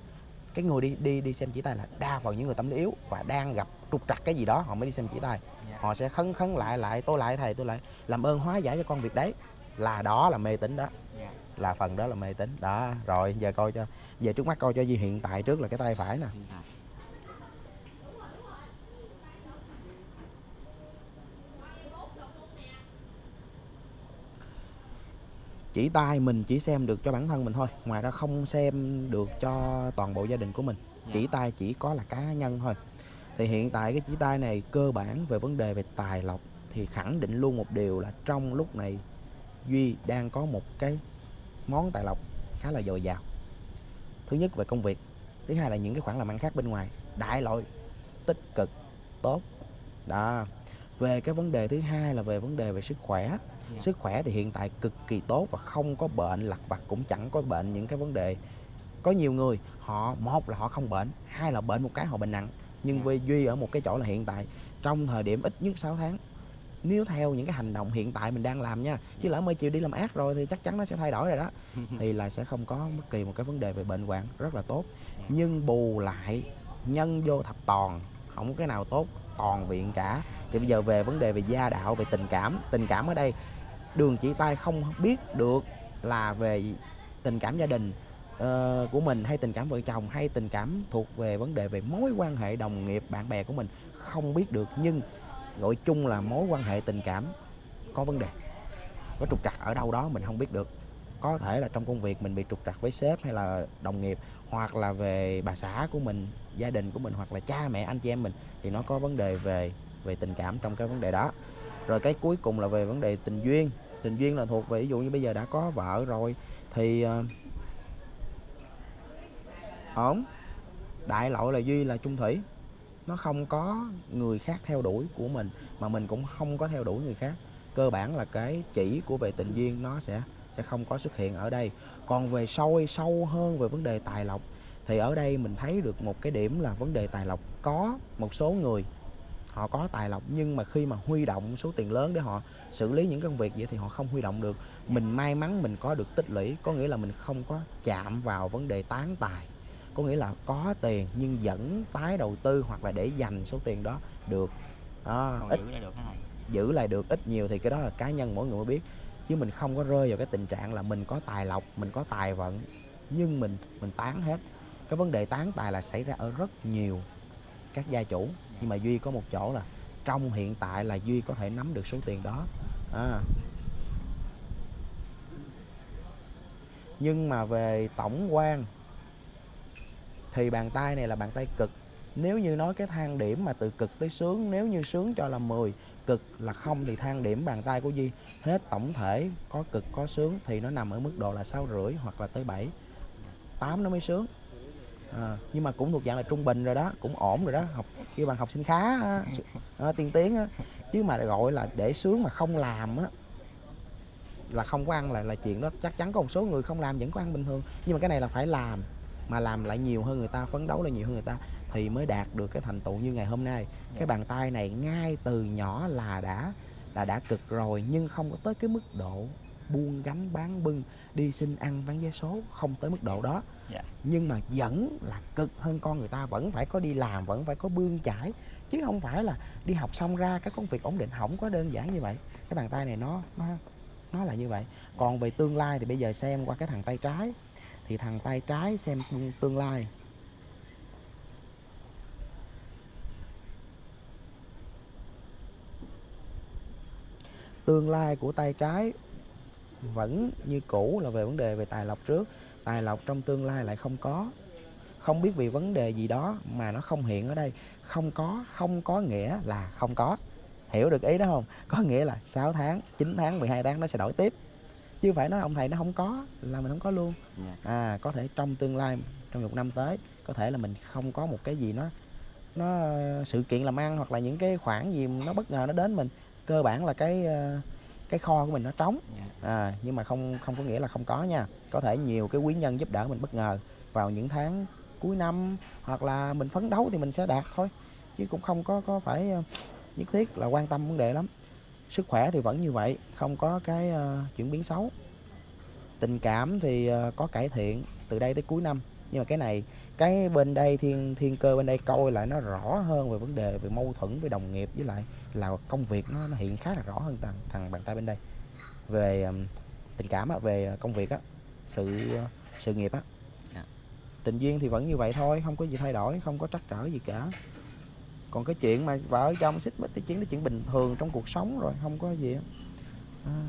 Speaker 1: cái người đi đi đi xem chỉ tay là đa phần những người tâm lý yếu và đang gặp trục trặc cái gì đó họ mới đi xem chỉ tay.
Speaker 2: Dạ.
Speaker 1: họ sẽ khấn khấn lại lại tôi lại thầy tôi lại làm ơn hóa giải cho con việc đấy. Là đó là mê tín đó.
Speaker 2: Dạ.
Speaker 1: Là phần đó là mê tín. Đó rồi giờ coi cho về trước mắt coi cho gì hiện tại trước là cái tay phải nè chỉ tay mình chỉ xem được cho bản thân mình thôi. Ngoài ra không xem được cho toàn bộ gia đình của mình.
Speaker 2: Dạ.
Speaker 1: chỉ tay chỉ có là cá nhân thôi. Thì hiện tại cái chỉ tay này cơ bản về vấn đề về tài lộc thì khẳng định luôn một điều là trong lúc này duy đang có một cái món tài lộc khá là dồi dào. Thứ nhất về công việc thứ hai là những cái khoản làm ăn khác bên ngoài. Đại loại tích cực tốt. Đó. Về cái vấn đề thứ hai là về vấn đề về sức khỏe.
Speaker 2: Dạ.
Speaker 1: Sức khỏe thì hiện tại cực kỳ tốt và không có bệnh lặt vặt cũng chẳng có bệnh những cái vấn đề. Có nhiều người họ một là họ không bệnh hai là bệnh một cái họ bệnh nặng. Nhưng
Speaker 2: Dạ.
Speaker 1: với duy ở một cái chỗ là hiện tại trong thời điểm ít nhất 6 tháng nếu theo những cái hành động hiện tại mình đang làm nha chứ lỡ mới chịu đi làm ác rồi thì chắc chắn nó sẽ thay đổi rồi đó thì là sẽ không có bất kỳ một cái vấn đề về bệnh hoạn rất là tốt.
Speaker 2: Dạ.
Speaker 1: nhưng bù lại nhân vô thập toàn không có cái nào tốt toàn viện cả. Thì bây giờ về vấn đề về gia đạo về tình cảm tình cảm ở đây đường chỉ tay không biết được là về tình cảm gia đình uh, của mình hay tình cảm vợ chồng hay tình cảm thuộc về vấn đề về mối quan hệ đồng nghiệp bạn bè của mình không biết được. Nhưng gọi chung là mối quan hệ tình cảm có vấn đề có trục trặc ở đâu đó mình không biết được. Có thể là trong công việc mình bị trục trặc với sếp hay là đồng nghiệp hoặc là về bà xã của mình gia đình của mình hoặc là cha mẹ anh chị em mình thì nó có vấn đề về về tình cảm trong cái vấn đề đó rồi cái cuối cùng là về vấn đề tình duyên. Tình duyên là thuộc về ví dụ như bây giờ đã có vợ rồi thì ờ, ổn. Đại loại là duy là chung thủy. Nó không có người khác theo đuổi của mình mà mình cũng không có theo đuổi người khác. Cơ bản là cái chỉ của về tình duyên nó sẽ sẽ không có xuất hiện ở đây. Còn về sâu sâu hơn về vấn đề tài lộc thì ở đây mình thấy được một cái điểm là vấn đề tài lộc. Có một số người họ có tài lộc nhưng mà khi mà huy động số tiền lớn để họ xử lý những công việc vậy thì họ không huy động được. Mình may mắn mình có được tích lũy có nghĩa là mình không có chạm vào vấn đề tán tài. Có nghĩa là có tiền nhưng vẫn tái đầu tư hoặc là để dành số tiền đó được.
Speaker 2: Còn
Speaker 1: ít
Speaker 2: giữ lại được cái này
Speaker 1: giữ lại được ít nhiều thì cái đó là cá nhân mỗi người mới biết. Chứ mình không có rơi vào cái tình trạng là mình có tài lộc mình có tài vận nhưng mình mình tán hết. Cái vấn đề tán tài là xảy ra ở rất nhiều các gia chủ nhưng mà duy có một chỗ là trong hiện tại là duy có thể nắm được số tiền đó. À. nhưng mà về tổng quan thì bàn tay này là bàn tay cực. Nếu như nói cái thang điểm mà từ cực tới sướng, nếu như sướng cho là 10 cực là không thì thang điểm bàn tay của Duy hết tổng thể có cực có sướng thì nó nằm ở mức độ là sáu rưỡi hoặc là tới 7 8 nó mới sướng à, nhưng mà cũng thuộc dạng là trung bình rồi đó cũng ổn rồi đó học kêu bằng học sinh khá á, à, tiên tiến á. chứ mà gọi là để sướng mà không làm á là không có ăn là là chuyện đó chắc chắn có một số người không làm vẫn có ăn bình thường. Nhưng mà cái này là phải làm mà làm lại nhiều hơn người ta phấn đấu lại nhiều hơn người ta thì mới đạt được cái thành tựu như ngày hôm nay. Cái bàn tay này ngay từ nhỏ là đã là đã cực rồi nhưng không có tới cái mức độ buông gánh bán bưng đi xin ăn bán vé số không tới mức độ đó.
Speaker 2: Dạ.
Speaker 1: Nhưng mà vẫn là cực hơn con người ta, vẫn phải có đi làm, vẫn phải có bươn chải. Chứ không phải là đi học xong ra cái công việc ổn định không có đơn giản như vậy. Cái bàn tay này nó nó nó là như vậy. Còn về tương lai thì bây giờ xem qua cái thằng tay trái. Thì thằng tay trái xem tương lai. Tương lai của tay trái vẫn như cũ là về vấn đề về tài lộc trước tài lộc trong tương lai lại không có. Không biết vì vấn đề gì đó mà nó không hiện ở đây. Không có không có nghĩa là không có. Hiểu được ý đó không? Có nghĩa là 6 tháng 9 tháng 12 tháng nó sẽ đổi tiếp. Chứ phải nói ông thầy nó không có là mình không có luôn.
Speaker 2: Dạ.
Speaker 1: à có thể trong tương lai trong một năm tới có thể là mình không có một cái gì nó nó sự kiện làm ăn hoặc là những cái khoản gì nó bất ngờ nó đến mình. Cơ bản là cái ờ, cái kho của mình nó trống.
Speaker 2: Dạ.
Speaker 1: à, nhưng mà không không có nghĩa là không có nha. Có thể nhiều cái quý nhân giúp đỡ mình bất ngờ vào những tháng cuối năm hoặc là mình phấn đấu thì mình sẽ đạt thôi. Chứ cũng không có có phải ờ, nhất thiết là quan tâm vấn đề lắm. Sức khỏe thì vẫn như vậy không có cái ờ, chuyển biến xấu. Tình cảm thì ờ, có cải thiện từ đây tới cuối năm. Nhưng mà cái này cái bên đây thiên thiên cơ bên đây coi lại nó rõ hơn về vấn đề về mâu thuẫn với đồng nghiệp với lại là công việc nó, nó hiện khá là rõ hơn thằng thằng bàn tay bên đây về tình cảm á, về công việc á sự sự nghiệp á
Speaker 2: Dạ.
Speaker 1: tình duyên thì vẫn như vậy thôi không có gì thay đổi không có trắc trở gì cả còn cái chuyện mà vợ chồng xích mích thì chuyện đó chuyện bình thường trong cuộc sống rồi không có gì á à.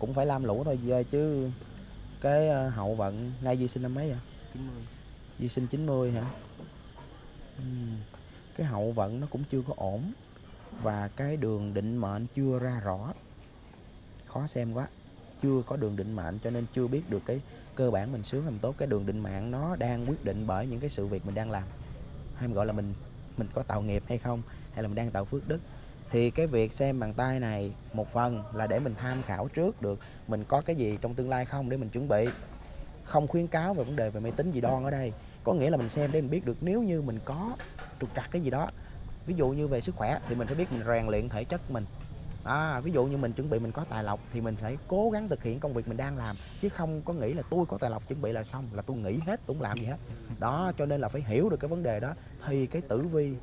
Speaker 1: Cũng phải lam lũ thôi về chứ cái ờ, hậu vận nay Duy sinh năm mấy vậy?
Speaker 2: 90
Speaker 1: Duy sinh 90 hả? Cái hậu vận nó cũng chưa có ổn và cái đường định mệnh chưa ra rõ. Khó xem quá chưa có đường định mệnh cho nên chưa biết được cái cơ bản mình sướng làm tốt. Cái đường định mạng nó đang quyết định bởi những cái sự việc mình đang làm. Hay mình gọi là mình mình có tạo nghiệp hay không hay là mình đang tạo phước đức thì cái việc xem bàn tay này một phần là để mình tham khảo trước được mình có cái gì trong tương lai không để mình chuẩn bị. Không khuyến cáo về vấn đề về máy tính gì đoan ở đây. Có nghĩa là mình xem để mình biết được nếu như mình có trục trặc cái gì đó. Ví dụ như về sức khỏe thì mình phải biết mình rèn luyện thể chất mình. À, ví dụ như mình chuẩn bị mình có tài lộc thì mình phải cố gắng thực hiện công việc mình đang làm chứ không có nghĩ là tôi có tài lộc chuẩn bị là xong là tôi nghỉ hết tôi không làm gì hết. Đó cho nên là phải hiểu được cái vấn đề đó. Thì cái tử vi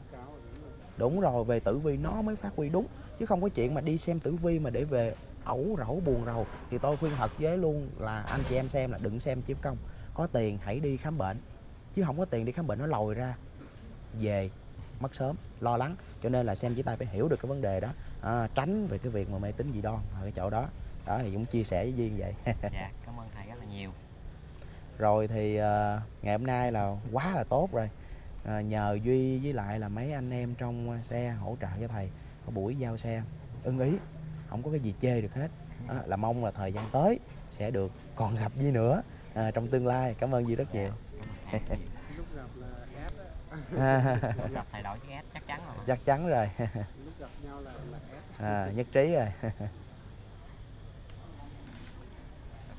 Speaker 1: đúng rồi về tử vi nó mới phát huy đúng chứ không có chuyện mà đi xem tử vi mà để về ẩu rẩu buồn rầu. Thì tôi khuyên thật với luôn là anh chị em xem là đừng xem chiếm công. Có tiền hãy đi khám bệnh chứ không có tiền đi khám bệnh nó lòi ra. Về mất sớm lo lắng. Cho nên là xem chỉ tay phải hiểu được cái vấn đề đó. À, tránh về cái việc mà mê tín dị đoan ở cái chỗ đó. Đó thì cũng chia sẻ với duyên vậy.
Speaker 2: Dạ cảm ơn thầy rất là nhiều.
Speaker 1: Rồi thì ờ, ngày hôm nay là quá là tốt rồi Ờ, nhờ duy với lại là mấy anh em trong ờ, xe hỗ trợ cho thầy có buổi giao xe. Ưng ý không có cái gì chê được hết. Đó, là mong là thời gian tới sẽ được còn gặp Duy nữa ờ, trong tương lai. Cảm ơn Duy rất nhiều.
Speaker 3: Lúc gặp là á
Speaker 2: gặp thầy đổi chiếc S chắc chắn rồi.
Speaker 1: Chắc chắn rồi.
Speaker 3: Lúc gặp nhau là là S.
Speaker 1: À, nhất trí rồi.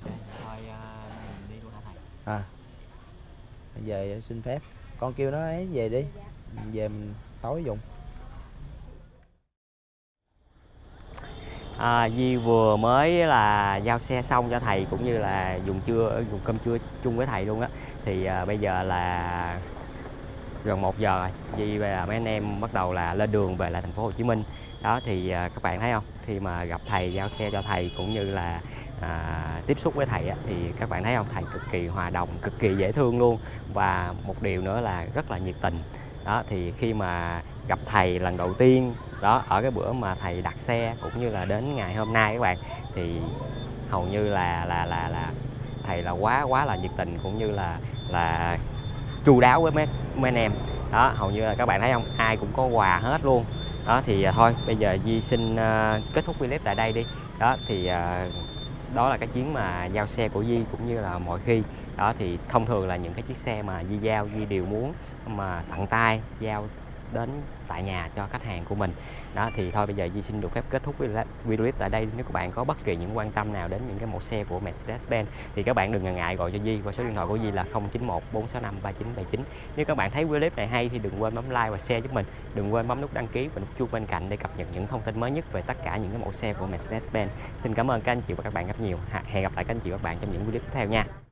Speaker 2: Ok, thôi à, mình đi luôn hả thầy?
Speaker 1: À bây giờ xin phép con kêu nó ấy về đi. Mình về mình tối dùng.
Speaker 2: À, Di vừa mới là giao xe xong cho thầy cũng như là dùng trưa dùng cơm trưa chung với thầy luôn á. Thì à, bây giờ là gần 1 giờ rồi. Di và mấy anh em bắt đầu là lên đường về lại thành phố Hồ Chí Minh. Đó thì à, các bạn thấy không? Khi mà gặp thầy giao xe cho thầy cũng như là à, tiếp xúc với thầy á, thì các bạn thấy không? Thầy cực kỳ hòa đồng cực kỳ dễ thương luôn. Và một điều nữa là rất là nhiệt tình. Đó thì khi mà gặp thầy lần đầu tiên đó ở cái bữa mà thầy đặt xe cũng như là đến ngày hôm nay các bạn thì hầu như là là là là thầy là quá quá là nhiệt tình cũng như là là chu đáo với mấy mấy anh em. Đó hầu như là các bạn thấy không? Ai cũng có quà hết luôn. Đó thì à, thôi bây giờ Di xin uh, kết thúc clip tại đây đi. Đó thì uh, đó là cái chuyến mà giao xe của Di cũng như là mọi khi. Đó thì thông thường là những cái chiếc xe mà Di giao Di đều muốn mà tặng tay giao đến tại nhà cho khách hàng của mình đó, thì thôi, bây giờ Di xin được phép kết thúc video clip tại đây. Nếu các bạn có bất kỳ những quan tâm nào đến những cái mẫu xe của Mercedes-Benz, thì các bạn đừng ngần ngại gọi cho Di. Qua số điện thoại của Di là 091 465 3979 nếu các bạn thấy video clip này hay thì đừng quên bấm like và share giúp mình. Đừng quên bấm nút đăng ký và nút chuông bên cạnh để cập nhật những thông tin mới nhất về tất cả những cái mẫu xe của Mercedes-Benz. Xin cảm ơn các anh chị và các bạn rất nhiều. Hẹn gặp lại các anh chị và các bạn trong những video clip tiếp theo nha.